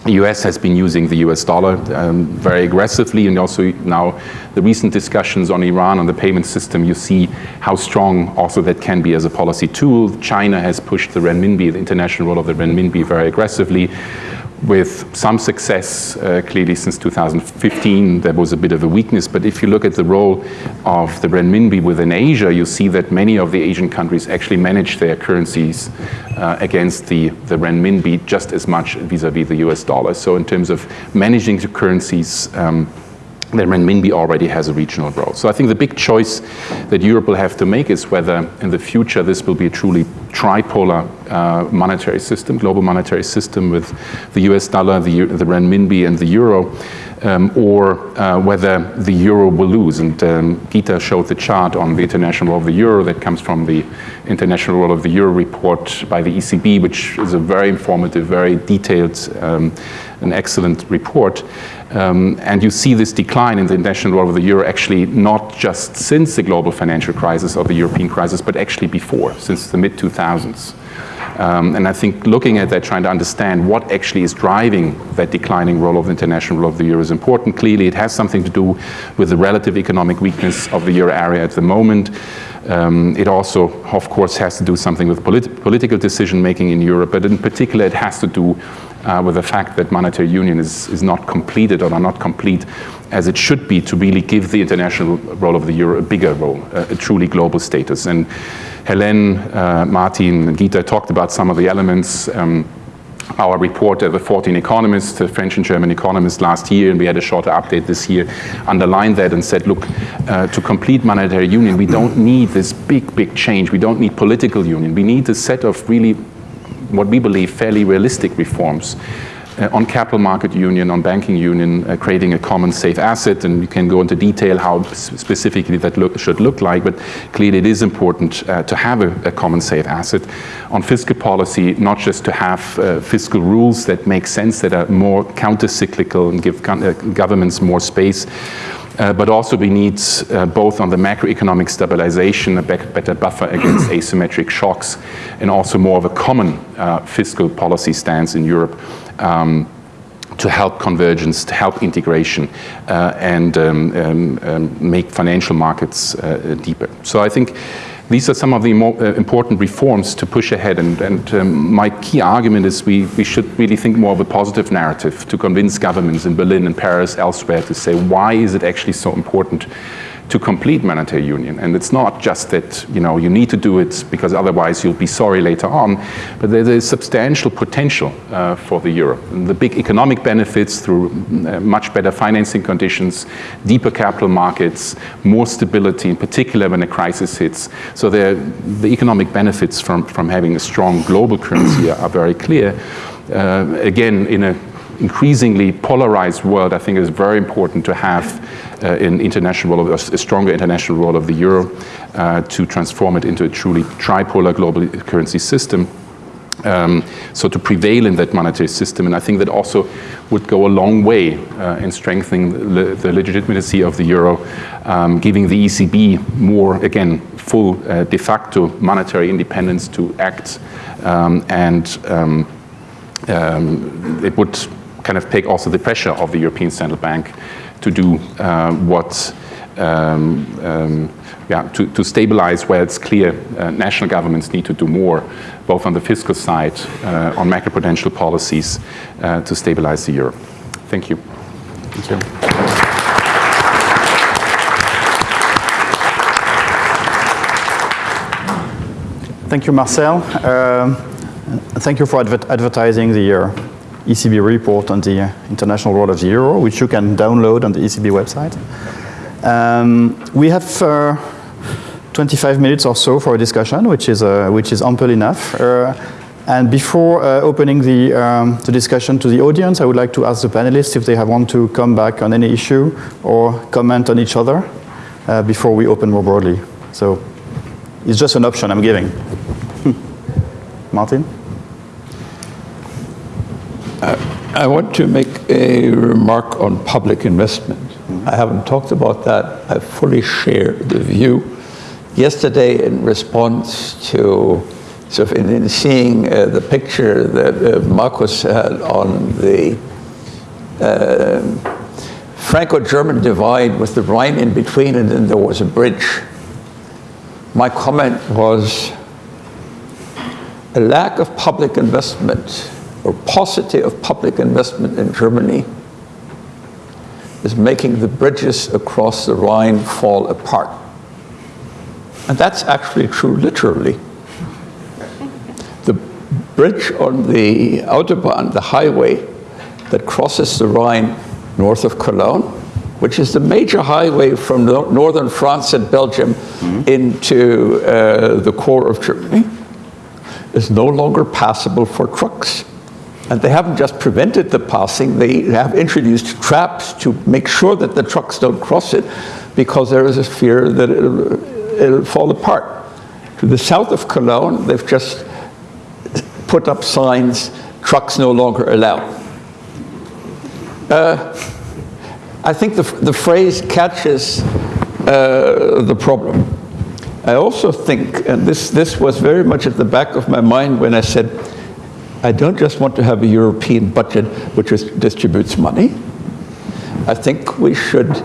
the US has been using the US dollar um, very aggressively, and also now the recent discussions on Iran, on the payment system, you see how strong also that can be as a policy tool. China has pushed the renminbi, the international role of the renminbi, very aggressively with some success, uh, clearly since 2015 there was a bit of a weakness, but if you look at the role of the renminbi within Asia, you see that many of the Asian countries actually manage their currencies uh, against the, the renminbi just as much vis-a-vis -vis the US dollar. So in terms of managing the currencies, um, the renminbi already has a regional role. So I think the big choice that Europe will have to make is whether in the future this will be a truly tripolar uh, monetary system, global monetary system with the US dollar, the, the renminbi and the euro, um, or uh, whether the euro will lose. And um, Gita showed the chart on the international role of the euro that comes from the international role of the euro report by the ECB, which is a very informative, very detailed, um, an excellent report. Um, and you see this decline in the international role of the euro actually not just since the global financial crisis or the European crisis, but actually before, since the mid-2000s. Um, and I think looking at that, trying to understand what actually is driving that declining role of the international role of the euro is important. Clearly, it has something to do with the relative economic weakness of the euro area at the moment. Um, it also, of course, has to do something with polit political decision making in Europe, but in particular, it has to do uh, with the fact that monetary union is, is not completed or are not complete as it should be to really give the international role of the euro a bigger role, a, a truly global status. And Hélène, uh, Martin, and Gita talked about some of the elements. Um, our report, the 14 economists, the French and German economists last year, and we had a shorter update this year, underlined that and said, look, uh, to complete monetary union, we don't need this big, big change. We don't need political union. We need a set of really what we believe fairly realistic reforms uh, on capital market union, on banking union, uh, creating a common safe asset, and you can go into detail how specifically that look, should look like, but clearly it is important uh, to have a, a, common safe asset. On fiscal policy, not just to have uh, fiscal rules that make sense, that are more counter-cyclical and give uh, governments more space, uh, but also we need uh, both on the macroeconomic stabilization, a better buffer against *clears throat* asymmetric shocks, and also more of a common uh, fiscal policy stance in Europe um, to help convergence, to help integration, uh, and um, um, um make financial markets uh, deeper. So I think these are some of the uh, important reforms to push ahead. And, and um, my key argument is we, we should really think more of a positive narrative to convince governments in Berlin and Paris, elsewhere, to say why is it actually so important to complete monetary union. And it's not just that you know you need to do it because otherwise you'll be sorry later on, but there is a substantial potential uh, for the euro. And the big economic benefits through uh, much better financing conditions, deeper capital markets, more stability, in particular when a crisis hits. So the economic benefits from, from having a strong global currency are, very clear. Uh, again, in a increasingly polarized world, I think it is very important to have an international role, of, a stronger international role of the euro uh, to transform it into a truly tripolar global currency system. Um, so to prevail in that monetary system, and I think that also would go a long way uh, in strengthening the, the legitimacy of the euro um, giving the ECB more, again, full uh, de facto monetary independence to act um, and um, um, it would kind of take also the pressure of the European Central Bank to do uh, what um, um, yeah, to, to, stabilize where it's clear uh, national governments need to do more, both on the fiscal side, uh, on macroprudential policies, uh, to stabilize the euro. Thank you. Thank you. Thank you, Marcel. Um, thank you for adver advertising the uh, ECB report on the uh, International Role of the Euro, which you can download on the ECB website. Um, we have uh, 25 minutes or so for a discussion, which is, uh, which is ample enough. Uh, and before uh, opening the, um, the discussion to the audience, I would like to ask the panelists if they have want to come back on any issue or comment on each other before we open more broadly. So it's just an option I'm giving. *laughs* Martin? Uh, I want to make a remark on public investment. I haven't talked about that. I fully share the view. Yesterday, in response to sort of in, in seeing uh, the picture that uh, Markus had on the uh, Franco-German divide with the Rhine in between and then there was a bridge, my comment was a lack of public investment or paucity of public investment in Germany is making the bridges across the Rhine fall apart. And that's actually true literally. The bridge on the Autobahn, the highway that crosses the Rhine north of Cologne, which is the major highway from northern France and Belgium mm -hmm. into uh, the core of Germany, is no longer passable for trucks. And they haven't just prevented the passing, they have introduced traps to make sure that the trucks don't cross it because there is a fear that it'll, it'll fall apart. To the south of Cologne, they've just put up signs, trucks no longer allowed. Uh, I think the, the phrase catches uh, the problem. I also think, and this, this was very much at the back of my mind when I said, I don't just want to have a European budget which is, distributes money. I think we should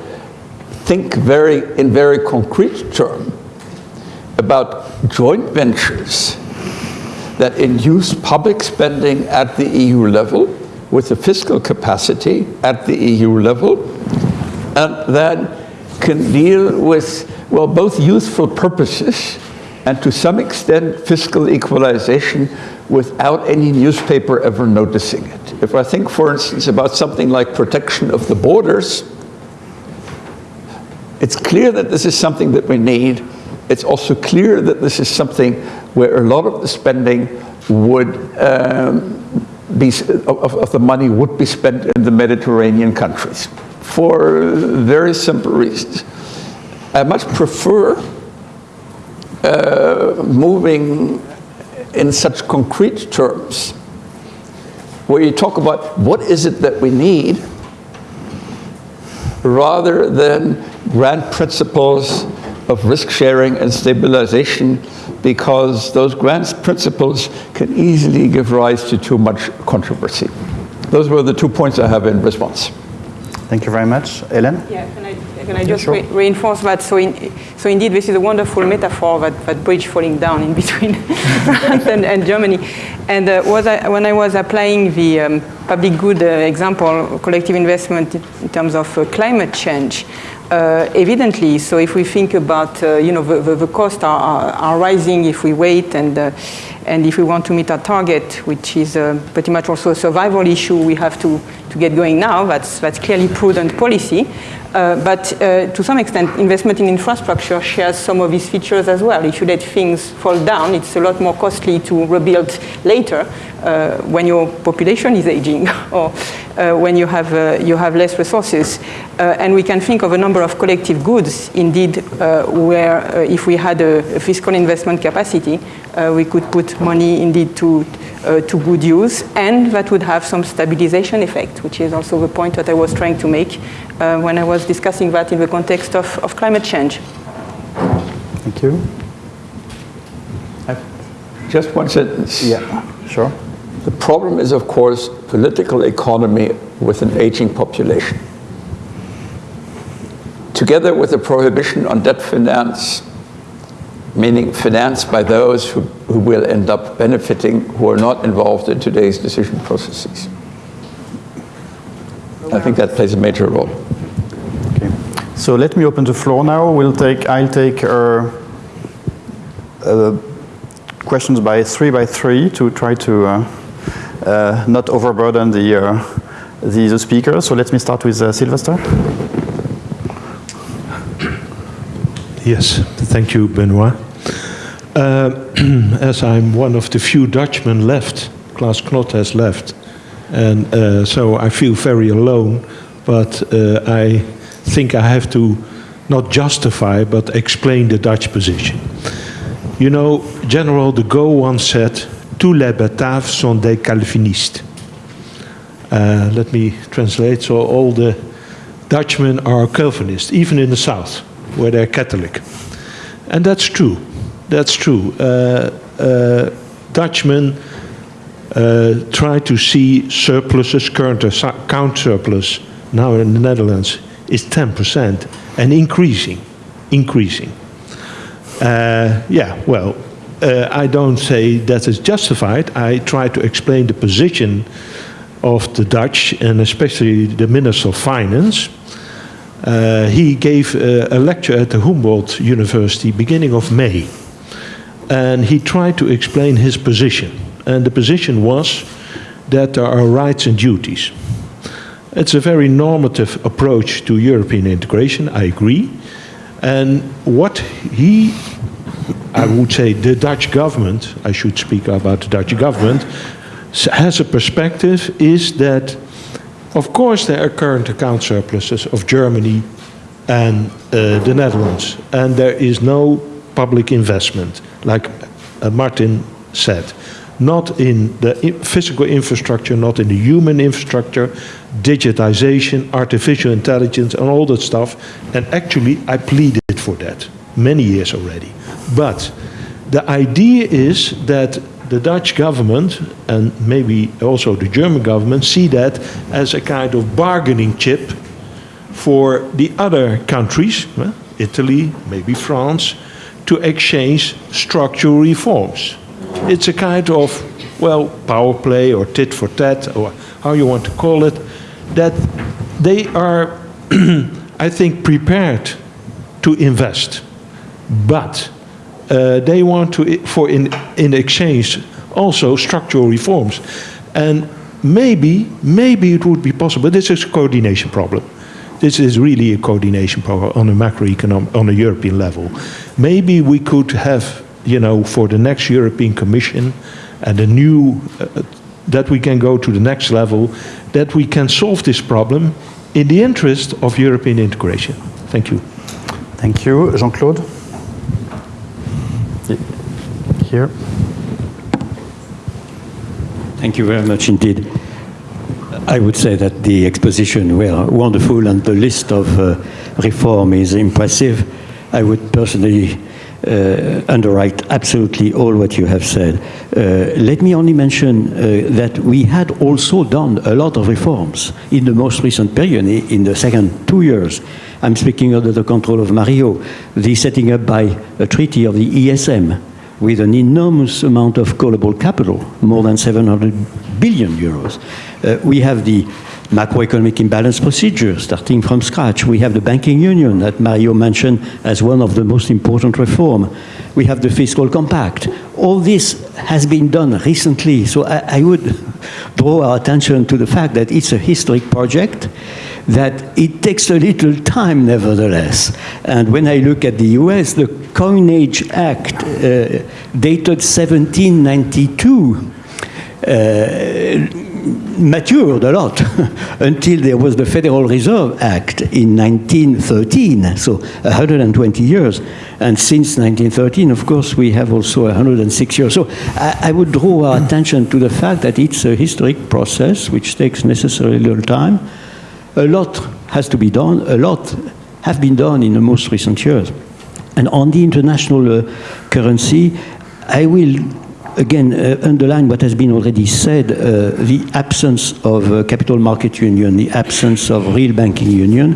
think very, in very concrete terms about joint ventures that induce public spending at the EU level with the fiscal capacity at the EU level and then can deal with well, both useful purposes and to some extent fiscal equalization without any newspaper ever noticing it. If I think, for instance, about something like protection of the borders, it's clear that this is something that we need. It's also clear that this is something where a lot of the spending would um, be, of, of the money would be spent in the Mediterranean countries for very simple reasons. I much prefer uh, moving in such concrete terms where you talk about what is it that we need rather than grand principles of risk sharing and stabilization because those grand principles can easily give rise to too much controversy. Those were the two points I have in response. Thank you very much. Hélène? Yeah, can I, can I just sure. re reinforce that? So, in, so indeed, this is a wonderful metaphor, that, that bridge falling down in between *laughs* France and, and, Germany. And uh, was I, when I was applying the um, public good uh, example, collective investment in terms of uh, climate change, uh, evidently, so if we think about, uh, you know, the, the, the costs are, are, are, rising if we wait and, uh, and if we want to meet our target, which is uh, pretty much also a survival issue we have to, to get going now, that's, that's clearly prudent policy. Uh, but uh, to some extent, investment in infrastructure shares some of these features as well. If you let things fall down, it's a lot more costly to rebuild later uh, when your population is aging *laughs* or uh, when you have, uh, you have less resources. Uh, and we can think of a number of collective goods, indeed, where if we had a, a fiscal investment capacity, we could put money indeed to uh, to good use, and that would have some stabilization effect, which is also the point that I was trying to make uh, when I was discussing that in the context of, of climate change. Thank you. Just one sentence. Yeah, sure. The problem is, of course, political economy with an aging population. Together with the prohibition on debt finance, meaning financed by those who, who will end up benefiting who are not involved in today's decision processes. I think that plays a major role. Okay. So let me open the floor now. We'll take, I'll take uh, uh, questions by three by three to try to uh, uh not overburden the, uh, the, the speakers. So let me start with uh, Sylvester. Yes, thank you, Benoit. *clears throat* as I'm one of the few Dutchmen left, Klaas Knot has left, and uh, so I feel very alone, but uh, I think I have to not justify, but explain the Dutch position. You know, General de Gaulle once said, tous les Bataves sont des Calvinistes. Uh, let me translate, so all the Dutchmen are Calvinists, even in the south, where they're Catholic. And that's true, that's true. Uh, uh, Dutchmen uh, try to see surpluses, current account surplus now in the Netherlands is 10% and increasing, increasing. Yeah, well, uh, I don't say that is justified. I try to explain the position of the Dutch and especially the Minister of Finance. Uh, he gave uh, a lecture at the Humboldt University beginning of May and he tried to explain his position. And the position was that there are rights and duties. It's a very normative approach to European integration, I agree. And what he, I would say the Dutch government, I should speak about the Dutch government, has a perspective is that, of course, there are current account surpluses of Germany and uh, the Netherlands, and there is no public investment, like uh, Martin said not in the physical infrastructure, not in the human infrastructure, digitization, artificial intelligence, and all that stuff. And actually, I pleaded for that many years already. But the idea is that the Dutch government and maybe also the German government see that as a kind of bargaining chip for the other countries, Italy, maybe France, to exchange structural reforms. It's a kind of, well, power play or tit for tat, or how you want to call it, that they are, *clears throat* I think, prepared to invest. But uh, they want to, for in, in exchange, also structural reforms. And maybe, maybe it would be possible, this is a coordination problem. This is really a coordination problem on a macroeconomic, on a European level. Maybe we could have you know, for the next European Commission and a new, uh, that we can go to the next level, that we can solve this problem in the interest of European integration. Thank you. Thank you. Jean-Claude? Here. Thank you very much indeed. I would say that the exposition were wonderful and the list of uh, reform is impressive. I would personally uh, underwrite absolutely all what you have said. Uh, let me only mention uh, that we had also done a lot of reforms in the most recent period, in the second two years. I'm speaking under the control of Mario, the setting up by a treaty of the ESM with an enormous amount of callable capital, more than 700 billion euros. Uh, we have the macroeconomic imbalance procedure, starting from scratch. We have the banking union that Mario mentioned as one of the most important reform. We have the fiscal compact. All this has been done recently, so I, I would *laughs* draw our attention to the fact that it's a historic project, that it takes a little time nevertheless. And when I look at the US, the Coinage Act, uh, dated 1792, uh, matured a lot *laughs* until there was the Federal Reserve Act in 1913, so 120 years. And since 1913, of course, we have also 106 years. So I, I would draw our attention to the fact that it's a historic process which takes necessarily a little time. A lot has to be done, a lot have been done in the most recent years. And on the international uh, currency, I will again uh, underline what has been already said, uh, the absence of uh, capital market union, the absence of real banking union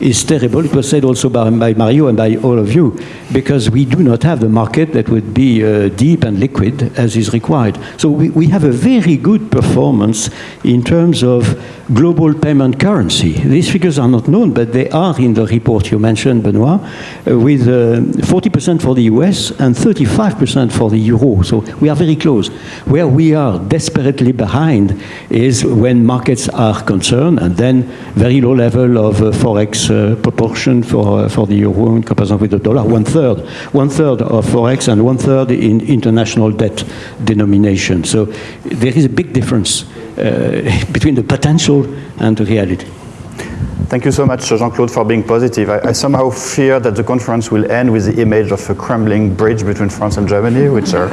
is terrible. It was said also by, by, Mario and by all of you, because we do not have the market that would be uh, deep and liquid as is required. So we, we have a very good performance in terms of global payment currency. These figures are not known, but they are in the report you mentioned, Benoit, uh, with 40% uh, for the US and 35% for the euro. So we are very close. Where we are desperately behind is when markets are concerned, and then very low level of uh, forex uh, proportion for uh, for the euro in comparison with the dollar. One third, one third of forex, and one third in international debt denomination. So there is a big difference uh, *laughs* between the potential and the reality. Thank you so much, Jean-Claude, for being positive. I, I, somehow fear that the conference will end with the image of a crumbling bridge between France and Germany, which are,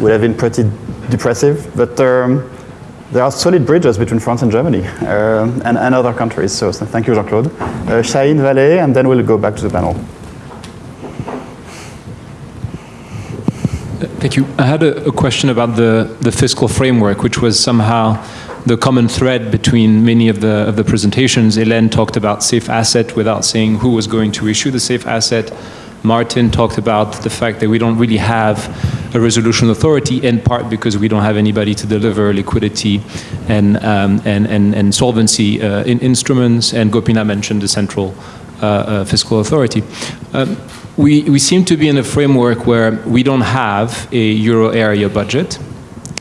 would have been pretty depressive. But um, there are solid bridges between France and Germany uh, and, and, other countries. So, so thank you, Jean-Claude. Uh, Vallée, and then we'll go back to the panel. Thank you. I had a, a, question about the, the fiscal framework, which was somehow the common thread between many of the, of the presentations. Hélène talked about safe asset without saying who was going to issue the safe asset. Martin talked about the fact that we don't really have a resolution authority, in part because we don't have anybody to deliver liquidity and, um, and, and, and solvency uh, in instruments, and Gopinath mentioned the central uh, uh, fiscal authority. Um, we, we seem to be in a framework where we don't have a euro area budget,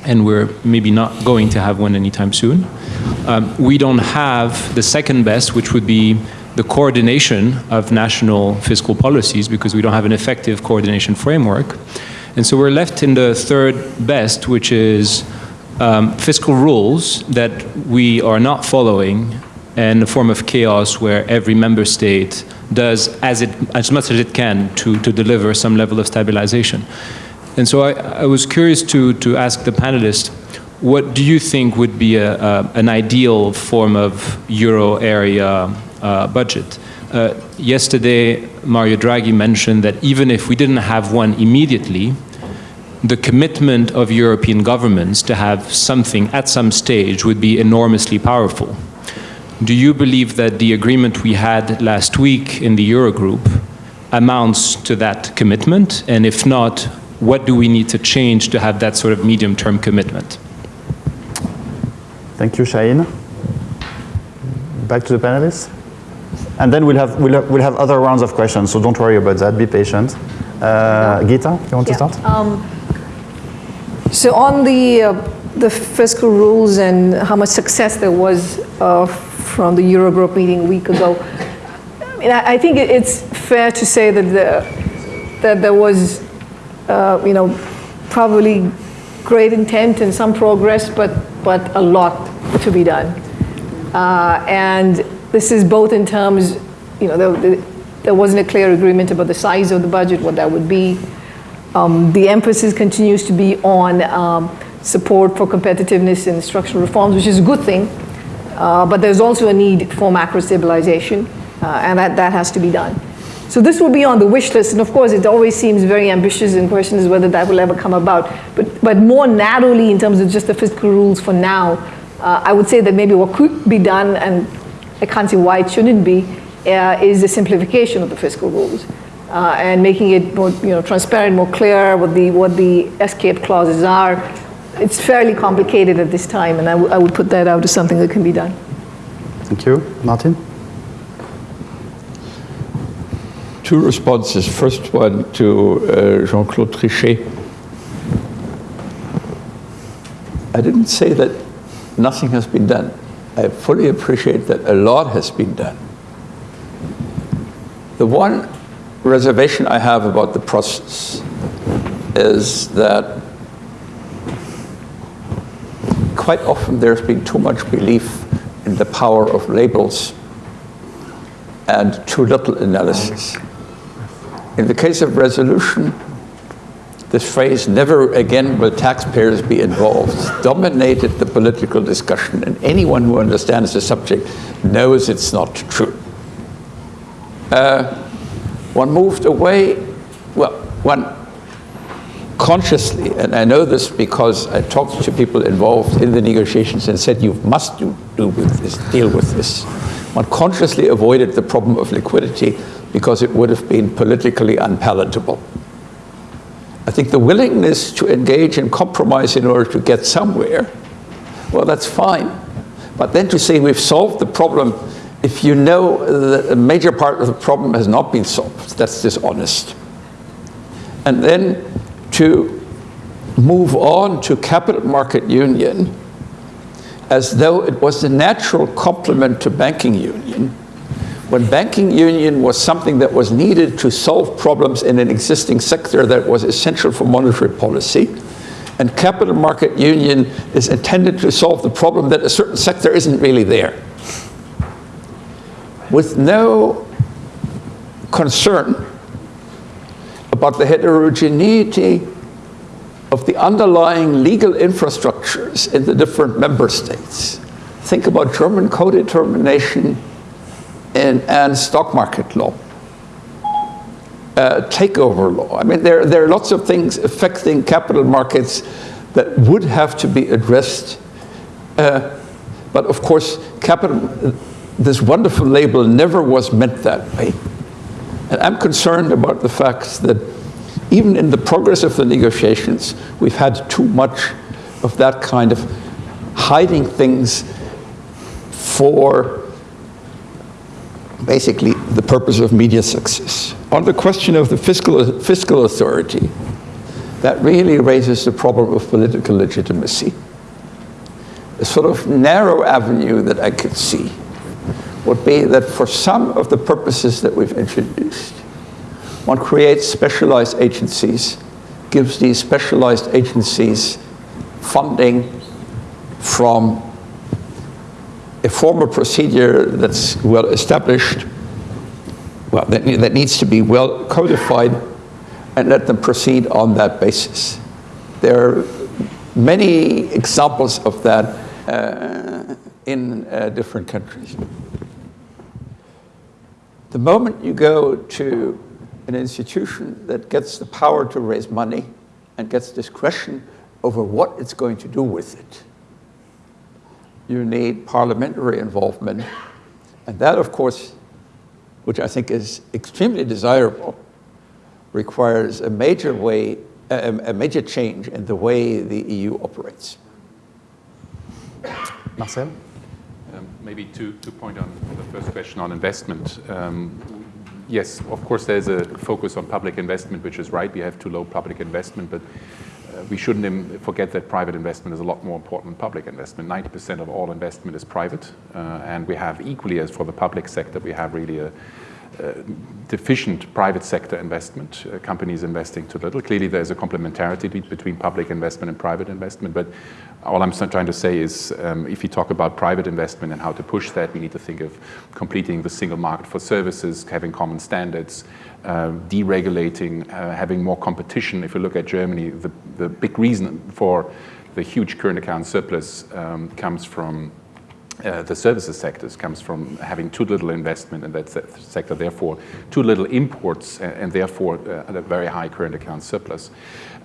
and we're maybe not going to have one anytime soon. Um, we don't have the second best, which would be the coordination of national fiscal policies because we don't have an effective coordination framework. And so we're left in the third best, which is um, fiscal rules that we are not following and a form of chaos where every member state does as, it, as much as it can to, to deliver some level of stabilization. And so I, I was curious to, to ask the panelists, what do you think would be a, a, an ideal form of euro area uh, budget? Uh, yesterday, Mario Draghi mentioned that even if we didn't have one immediately, the commitment of European governments to have something at some stage would be enormously powerful. Do you believe that the agreement we had last week in the Eurogroup amounts to that commitment? And if not, what do we need to change to have that sort of medium-term commitment? Thank you, Shahin. Back to the panelists. And then we'll have, we'll have, we'll have other rounds of questions, so don't worry about that, be patient. Uh, Gita, you want yeah. to start? Um, so on the, uh, the fiscal rules and how much success there was uh, from the Eurogroup meeting a week ago. I mean, I, think it's fair to say that, the, that there was, uh, you know, probably great intent and some progress, but, but a lot to be done. Uh, and this is both in terms, you know, there, there, wasn't a clear agreement about the size of the budget, what that would be. Um, the emphasis continues to be on um, support for competitiveness and structural reforms, which is a good thing. Uh, but there's also a need for macro stabilization, uh, and that, that has to be done. So this will be on the wish list, and of course it always seems very ambitious, and question is whether that will ever come about. But, but more narrowly in terms of just the fiscal rules for now, uh, I would say that maybe what could be done, and I can't see why it shouldn't be, uh, is the simplification of the fiscal rules. Uh, and making it more you know, transparent, more clear what the, what the escape clauses are, it's fairly complicated at this time, and I, would put that out as something that can be done. Thank you. Martin? Two responses. First one to uh, Jean-Claude Trichet. I didn't say that nothing has been done. I fully appreciate that a lot has been done. The one reservation I have about the process is that quite often there's been too much belief in the power of labels and too little analysis. In the case of resolution, this phrase, never again will taxpayers be involved, dominated the political discussion, and anyone who understands the subject knows it's not true. Uh, one moved away, well, one consciously, and I know this because I talked to people involved in the negotiations and said, you must do, do with this, deal with this. One consciously avoided the problem of liquidity because it would have been politically unpalatable. I think the willingness to engage in compromise in order to get somewhere, well, that's fine. But then to say we've solved the problem if you know that a major part of the problem has not been solved, that's dishonest. And then to move on to capital market union as though it was the natural complement to banking union, when banking union was something that was needed to solve problems in an existing sector that was essential for monetary policy, and capital market union is intended to solve the problem that a certain sector isn't really there. With no concern about the heterogeneity of the underlying legal infrastructures in the different member states. Think about German co-determination and, and stock market law. Uh, takeover law. I mean, there, there are lots of things affecting capital markets that would have to be addressed. Uh, but of course, capital, this wonderful label never was meant that way. And I'm concerned about the fact that even in the progress of the negotiations, we've had too much of that kind of hiding things for basically the purpose of media success. On the question of the fiscal, fiscal authority, that really raises the problem of political legitimacy. A sort of narrow avenue that I could see would be that for some of the purposes that we've introduced, one creates specialized agencies, gives these specialized agencies funding from a formal procedure that's well established, well, that, that needs to be well codified, and let them proceed on that basis. There are many examples of that uh, in uh, different countries. The moment you go to an institution that gets the power to raise money and gets discretion over what it's going to do with it, you need parliamentary involvement. And that, of course, which I think is extremely desirable, requires a major way, a, a major change in the way the EU operates. Marcel? Maybe to, to point on the first question on investment. Um, yes, of course, there's a focus on public investment, which is right. We have too low public investment, but uh, we shouldn't forget that private investment is a lot more important than public investment. 90% of all investment is private, uh, and we have equally as for the public sector, we have really a, deficient private sector investment, uh, companies investing too little. Clearly, there's a complementarity between public investment and private investment, but all I'm trying to say is um, if you talk about private investment and how to push that, we need to think of completing the single market for services, having common standards, uh, deregulating, uh, having more competition. If you look at Germany, the, the big reason for the huge current account surplus um, comes from uh, the services sectors comes from having too little investment in that se sector, therefore too little imports, and, and therefore uh, a very high current account surplus.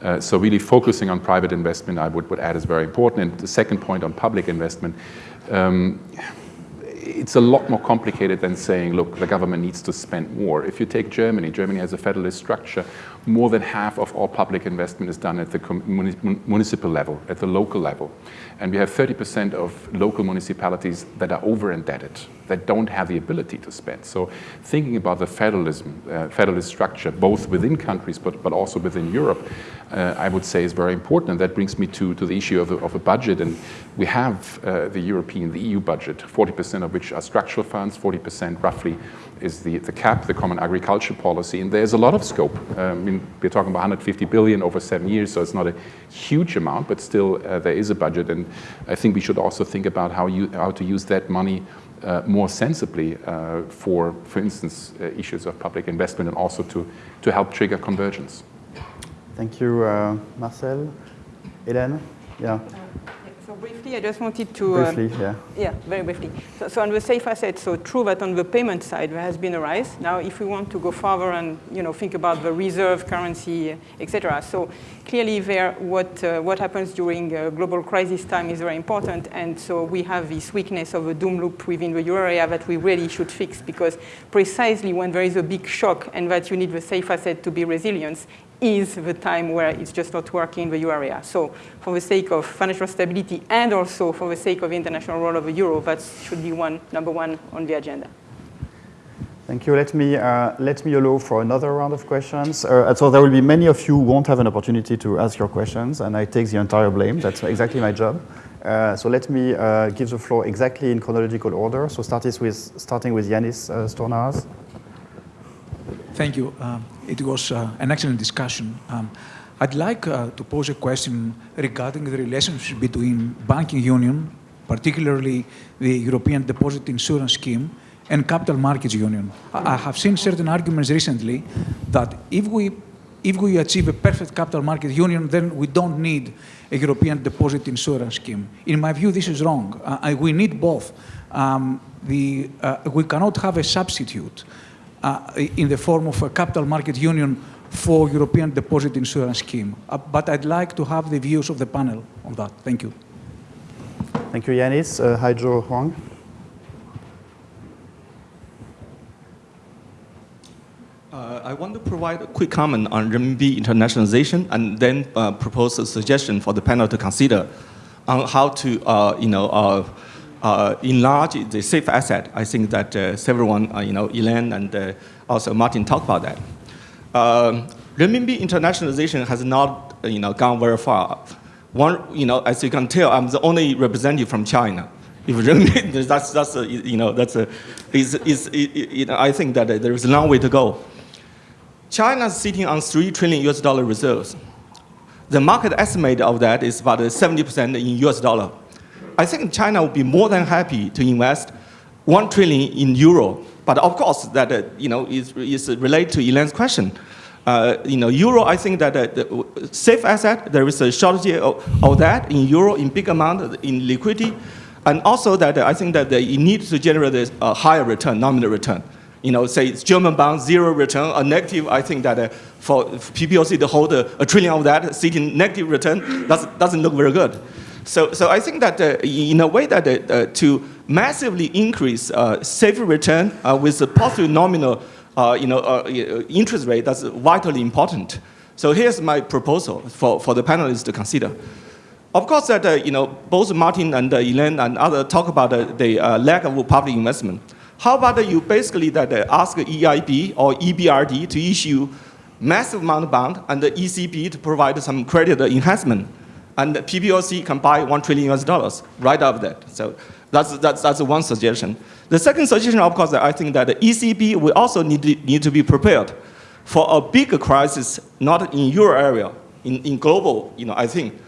Uh, so really focusing on private investment, I would, would add, is very important. And the second point on public investment, um, it's a lot more complicated than saying, look, the government needs to spend more. If you take Germany, Germany has a federalist structure. More than half of all public investment is done at the municipal level, at the local level. And we have 30% of local municipalities that are over indebted, that don't have the ability to spend. So thinking about the federalism, uh, federalist structure, both within countries but, but also within Europe, uh, I would say is very important. And that brings me to, to the issue of, of a budget. And we have uh, the European, the EU budget, 40% of which are structural funds, 40% roughly is the, the CAP, the Common Agriculture Policy, and there's a lot of scope. Um, I mean, we're talking about 150 billion over seven years, so it's not a huge amount, but still uh, there is a budget, and I think we should also think about how, you, how to use that money uh, more sensibly uh, for, for instance, uh, issues of public investment and also to, to help trigger convergence. Thank you, uh, Marcel. Hélène? Yeah. Briefly, I just wanted to... uh, Briefly, yeah. Yeah, very briefly. So, so on the safe assets, so true that on the payment side there has been a rise. Now, if we want to go further and you know think about the reserve currency, etc. So clearly, there what uh, what happens during uh, global crisis time is very important, and so we have this weakness of a doom loop within the euro area that we really should fix because precisely when there is a big shock and that you need the safe asset to be resilient, is the time where it's just not working in the euro area. So for the sake of financial stability and also for the sake of the international role of the euro, that should be one, number one on the agenda. Thank you. Let me, uh, let me allow for another round of questions. Uh, so there will be many of you who won't have an opportunity to ask your questions, and I take the entire blame. That's exactly my job. Uh, so let me uh, give the floor exactly in chronological order. So start with, starting with Yanis uh, Stournaras. Thank you. Um, it was uh, an excellent discussion. Um, I'd like uh, to pose a question regarding the relationship between banking union, particularly the European Deposit Insurance Scheme, and capital markets union. I, I have seen certain arguments recently that if we if we achieve a perfect capital market union, then we don't need a European deposit insurance scheme. In my view, this is wrong. Uh, we need both. Um, the, uh, we cannot have a substitute in the form of a capital market union for European deposit insurance scheme. Uh, but I'd like to have the views of the panel on that. Thank you. Thank you, Yanis. Uh, Joe Huang. Uh, I want to provide a quick comment on renminbi internationalization and then uh, propose a suggestion for the panel to consider on how to, uh, you know, uh, uh, enlarge the safe asset. I think that uh, everyone, you know, Hélène and also Martin talked about that. Um, renminbi internationalization has not, you know, gone very far. One, you know, as you can tell, I'm the only representative from China. If renminbi, *laughs* that's, that's a, you know, that's a, is, is, you know, I think that there is a long way to go. China is sitting on 3 trillion US dollar reserves. The market estimate of that is about 70% in US dollar. I think China would be more than happy to invest 1 trillion in euro. But of course, that uh, you know, is, is related to Hélène's question. Uh, you know, euro, I think that uh, the safe asset, there is a shortage of, of, that in euro in big amount in liquidity. And also that uh, I think that they need to generate a higher return, nominal return you know, say it's German bond, zero return, a negative, I think that uh, for PBOC to hold a, a, trillion of that, seeking negative return, doesn't, doesn't look very good. So, so I think that uh, in a way that uh, uh to massively increase uh, safe return uh, with a positive nominal you know, interest rate, that's vitally important. So here's my proposal for, for the panelists to consider. Of course, that you know, both Martin and Hélène and others talk about the lack of public investment. How about you basically that uh, ask EIB or EBRD to issue massive amount of bond and the ECB to provide some credit enhancement and the PBOC can buy one trillion US dollars right after that. So that's, that's, that's one suggestion. The second suggestion, of course, I think that the ECB will also need to, need to be prepared for a bigger crisis, not in your area, in, in global, you know, I think.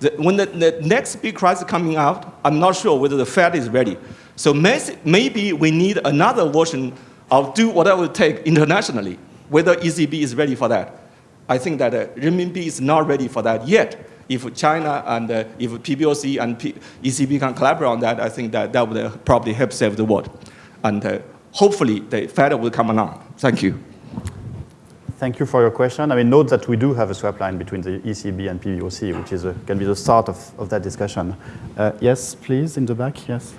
The, when the, the next big crisis coming out, I'm not sure whether the Fed is ready. So maybe we need another version of do whatever it takes internationally, whether ECB is ready for that. I think that uh, renminbi is not ready for that yet. If China and uh, if PBOC and P ECB can collaborate on that, I think that that would uh, probably help save the world. And uh, hopefully the Fed will come along. Thank you. Thank you for your question. I mean, note that we do have a swap line between the ECB and PBOC, which is a, can be the start of, of that discussion. Uh, yes, please, in the back, yes.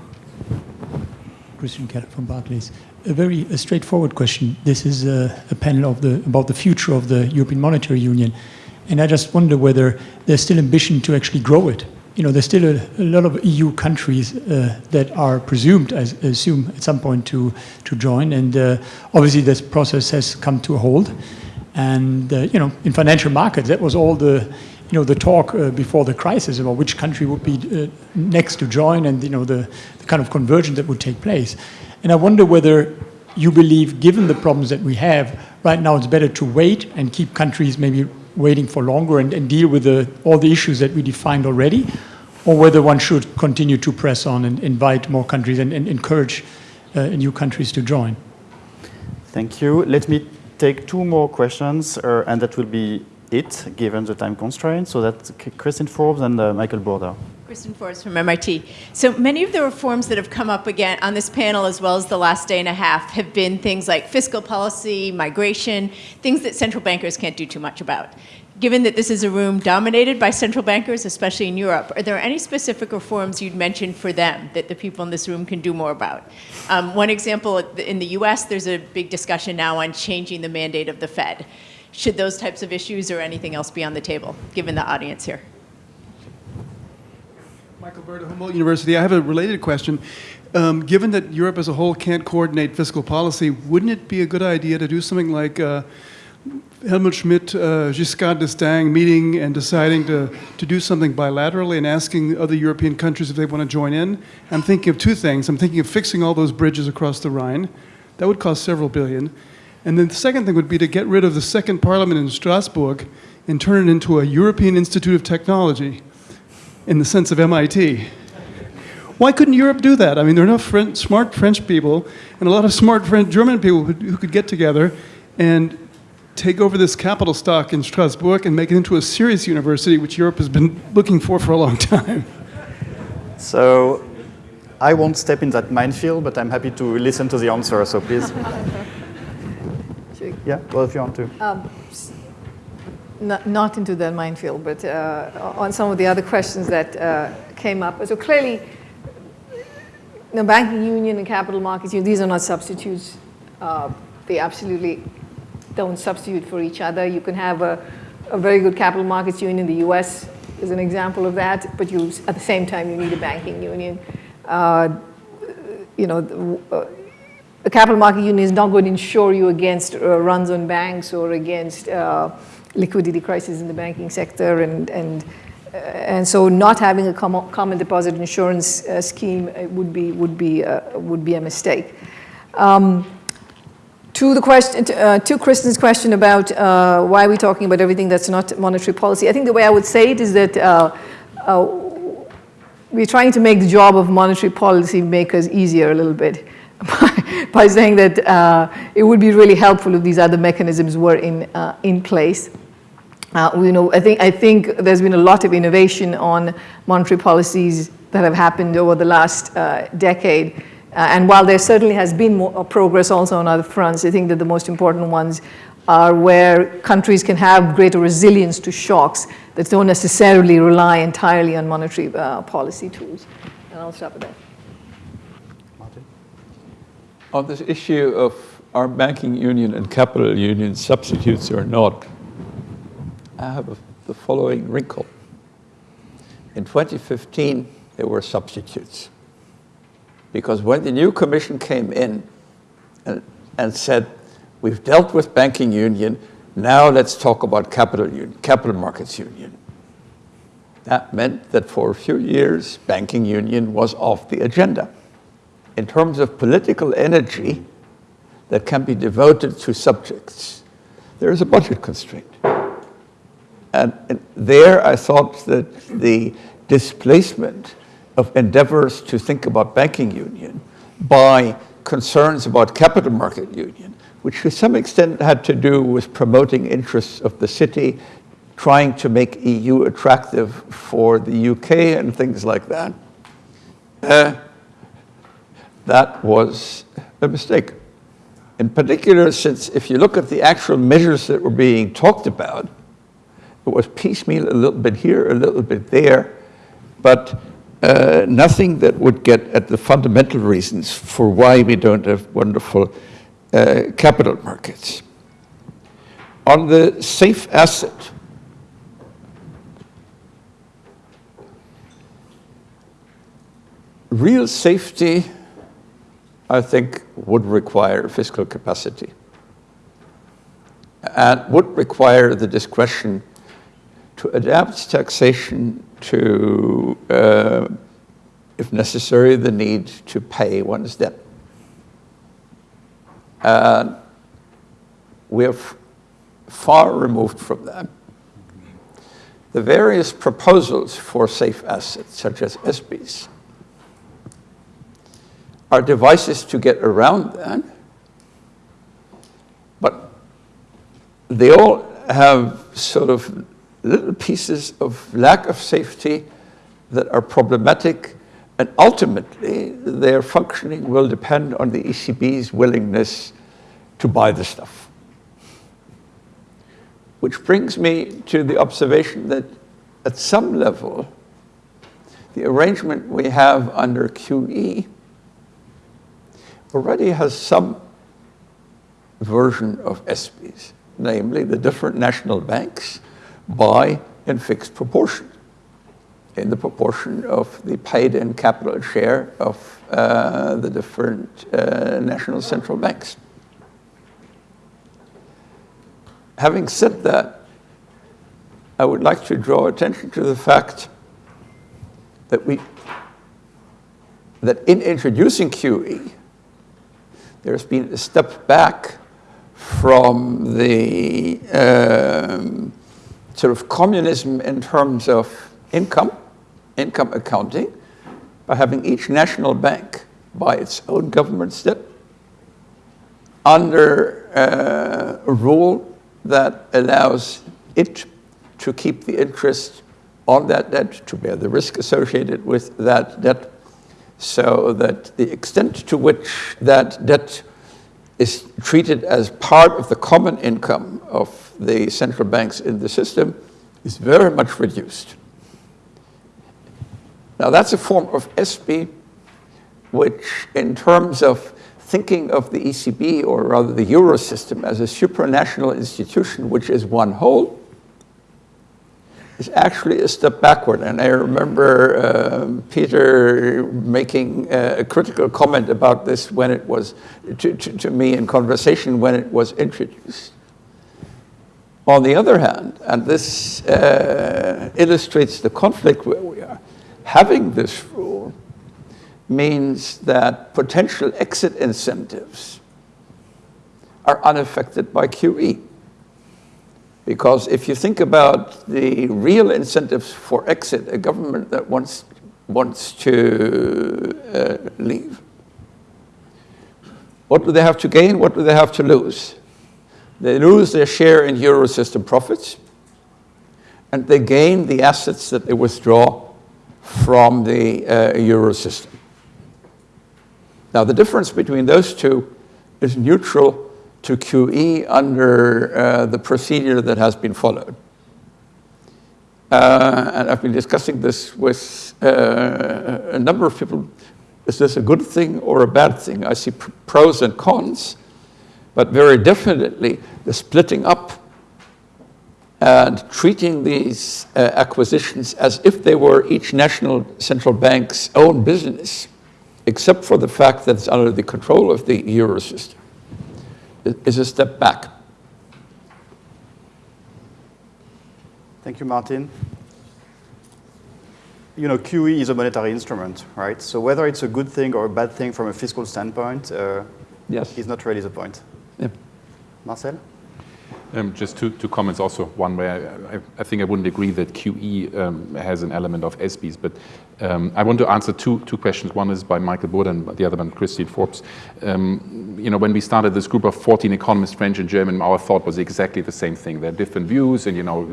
Christian Keller from Barclays. A very a straightforward question. This is a, a, panel of the, about the future of the European Monetary Union. And I just wonder whether there's still ambition to actually grow it. You know, there's still a, a lot of EU countries uh, that are presumed, I assume, at some point to, to join. And uh, obviously this process has come to a hold. And, uh, you know, in financial markets, that was all the you know, the talk uh, before the crisis about which country would be uh, next to join and, you know, the, the kind of convergence that would take place. And I wonder whether you believe, given the problems that we have, right now it's better to wait and keep countries maybe waiting for longer and, and deal with the, all the issues that we defined already, or whether one should continue to press on and invite more countries and, and encourage uh, new countries to join. Thank you. Let me take two more questions, uh, and that will be it, given the time constraint. So that's Christine Forbes and uh, Michael Burda. Kristin Forbes from MIT. So many of the reforms that have come up again on this panel, as well as the last day and a half, have been things like fiscal policy, migration, things that central bankers can't do too much about. Given that this is a room dominated by central bankers, especially in Europe, are there any specific reforms you'd mention for them that the people in this room can do more about? Um, one example, in the US, there's a big discussion now on changing the mandate of the Fed. Should those types of issues or anything else be on the table, given the audience here? Michael Burda, Humboldt University. I have a related question. Um, given that Europe as a whole can't coordinate fiscal policy, wouldn't it be a good idea to do something like uh, Helmut Schmidt, uh, Giscard d'Estaing meeting and deciding to, to do something bilaterally and asking other European countries if they want to join in? I'm thinking of two things. I'm thinking of fixing all those bridges across the Rhine. That would cost several billion. And then the second thing would be to get rid of the second parliament in Strasbourg and turn it into a European Institute of Technology in the sense of MIT. Why couldn't Europe do that? I mean, there are enough French, smart French people and a lot of smart French, German people who, who could get together and take over this capital stock in Strasbourg and make it into a serious university, which Europe has been looking for for a long time. So I won't step in that minefield, but I'm happy to listen to the answer, so please. *laughs* yeah, well, if you want to. Um, not, into that minefield, but uh, on some of the other questions that uh, came up. So clearly, the banking union and capital markets union, these are not substitutes. Uh, they absolutely don't substitute for each other. You can have a, a very good capital markets union in the US is an example of that, but you, at the same time, you need a banking union. Uh, you know, the, uh, the, capital market union is not going to insure you against uh, runs on banks or against liquidity crisis in the banking sector and, and, uh, and so not having a common, common deposit insurance uh, scheme uh, would be, would be, uh, would be a mistake. Um, to the question, uh, to Kristin's question about why are we talking about everything that's not monetary policy, I think the way I would say it is that we're trying to make the job of monetary policy makers easier a little bit *laughs* by, by saying that uh, it would be really helpful if these other mechanisms were in, uh, in place. Uh, we know, I, think, I think there's been a lot of innovation on monetary policies that have happened over the last uh, decade. Uh, and while there certainly has been more uh, progress also on other fronts, I think that the most important ones are where countries can have greater resilience to shocks that don't necessarily rely entirely on monetary uh, policy tools. And I'll stop at that. Martin? On this issue of our banking union and capital union substitutes or not, I have the following wrinkle. In 2015, there were substitutes. Because when the new commission came in and, and said, we've dealt with banking union, now let's talk about capital union, capital markets union. That meant that for a few years, banking union was off the agenda. In terms of political energy that can be devoted to subjects, there is a budget constraint. And, there I thought that the displacement of endeavors to think about banking union by concerns about capital market union, which to some extent had to do with promoting interests of the city, trying to make EU attractive for the UK and things like that. Uh, that was a mistake. In particular, since if you look at the actual measures that were being talked about, it was piecemeal, a little bit here, a little bit there, but uh, nothing that would get at the fundamental reasons for why we don't have wonderful uh, capital markets. On the safe asset, real safety, I think, would require fiscal capacity and would require the discretion to adapt taxation to, uh, if necessary, the need to pay one's debt. And we are far removed from that. The various proposals for safe assets, such as ESBies, are devices to get around that, but they all have sort of little pieces of lack of safety that are problematic, and ultimately their functioning will depend on the ECB's willingness to buy the stuff. Which brings me to the observation that at some level, the arrangement we have under QE already has some version of ESBies, namely the different national banks buy in fixed proportion, in the proportion of the paid-in capital share of uh, the different uh, national central banks. Having said that, I would like to draw attention to the fact that we that in introducing QE, there's been a step back from the um, sort of communism in terms of income, income accounting, by having each national bank by its own government debt under uh, a rule that allows it to keep the interest on that debt, to bear the risk associated with that debt, so that the extent to which that debt is treated as part of the common income of the central banks in the system is very much reduced. Now that's a form of SB which in terms of thinking of the ECB or rather the Euro system as a supranational institution which is one whole is actually a step backward. And I remember uh, Peter making a critical comment about this when it was, to, to, to me in conversation when it was introduced. On the other hand, and this uh, illustrates the conflict where we are, having this rule means that potential exit incentives are unaffected by QE. Because if you think about the real incentives for exit, a government that wants, wants to uh, leave, what do they have to gain? What do they have to lose? They lose their share in Eurosystem profits, and they gain the assets that they withdraw from the uh, Eurosystem. Now, the difference between those two is neutral to QE under uh, the procedure that has been followed. Uh, and I've been discussing this with uh, a number of people. Is this a good thing or a bad thing? I see pr pros and cons, but very definitely the splitting up and treating these uh, acquisitions as if they were each national central bank's own business, except for the fact that it's under the control of the euro system is a step back. Thank you, Martin. You know, QE is a monetary instrument, right? So whether it's a good thing or a bad thing from a fiscal standpoint uh, yes. is not really the point. Marcel? Um, just two, two comments also. One where I, I, think I wouldn't agree that QE um, has an element of ESBies, but um, I want to answer two, two questions. One is by Michael Burda and the other by Christine Forbes. Um, you know, when we started this group of 14 economists, French and German, our thought was exactly the same thing. There are different views and, you know,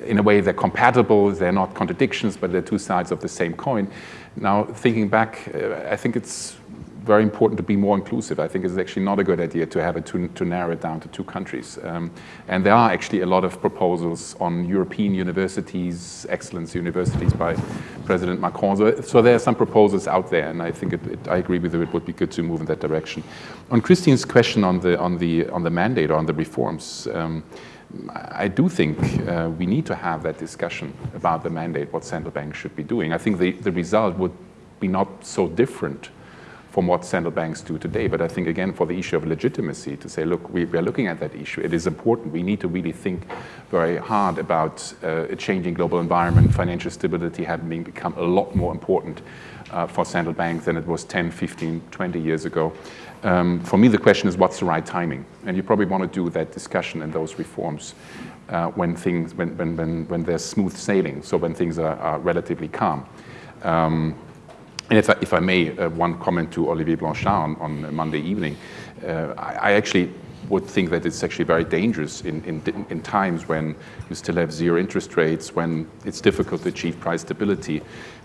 in a way they're compatible, they're not contradictions, but they're two sides of the same coin. Now, thinking back, uh, I think it's very important to be more inclusive. I think it's actually not a good idea to have it to, to narrow it down to two countries. Um, and there are actually a lot of proposals on European universities, excellence universities by President Macron. So, so there are some proposals out there, and I think it, it, I agree with you. It would be good to move in that direction. On Christine's question on the on the on the mandate or on the reforms. Um, I do think uh, we need to have that discussion about the mandate, what central banks should be doing. I think the, the result would be not so different from what central banks do today. But I think, again, for the issue of legitimacy, to say, look, we, we are looking at that issue. It is important. We need to really think very hard about uh, a changing global environment, financial stability having become a lot more important uh, for central banks than it was 10, 15, 20 years ago. Um, for me, the question is what's the right timing? And you probably want to do that discussion and those reforms uh, when, things, when, when, when, when there's smooth sailing, so when things are, are relatively calm. Um, and if I, if I may, uh, one comment to Olivier Blanchard on, on Monday evening, uh, I, I, actually would think that it's actually very dangerous in, in, in, times when you still have zero interest rates, when it's difficult to achieve price stability,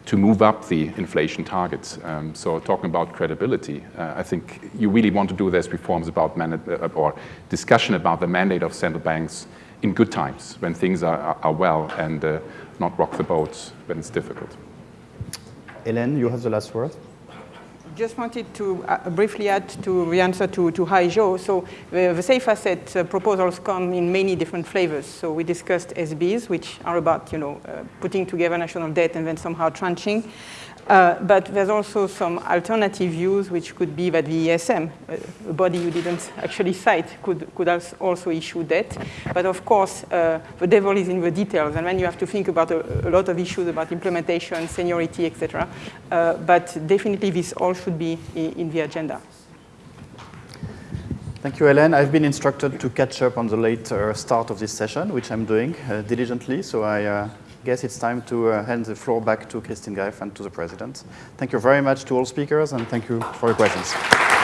to move up the inflation targets. Um, so talking about credibility, uh, I think you really want to do those reforms about uh, or discussion about the mandate of central banks in good times, when things are, are, well, and uh, not rock the boat when it's difficult. Hélène, you have the last word. Just wanted to uh, briefly add to the answer to, to Haijo. So the, the safe asset uh, proposals come in many different flavors. So we discussed ESBies, which are about you know, uh, putting together national debt and then somehow tranching. Uh, but there's also some alternative views, which could be that the ESM, uh, a body you didn't actually cite, could, could also issue debt. But of course, uh, the devil is in the details, and then you have to think about a, a lot of issues about implementation, seniority, etc. Uh, but definitely, this all should be in, in the agenda. Thank you, Hélène. I've been instructed to catch up on the late start of this session, which I'm doing uh, diligently, so I guess it's time to uh, hand the floor back to Christine Graeff and to the President. Thank you very much to all speakers, and thank you for your questions.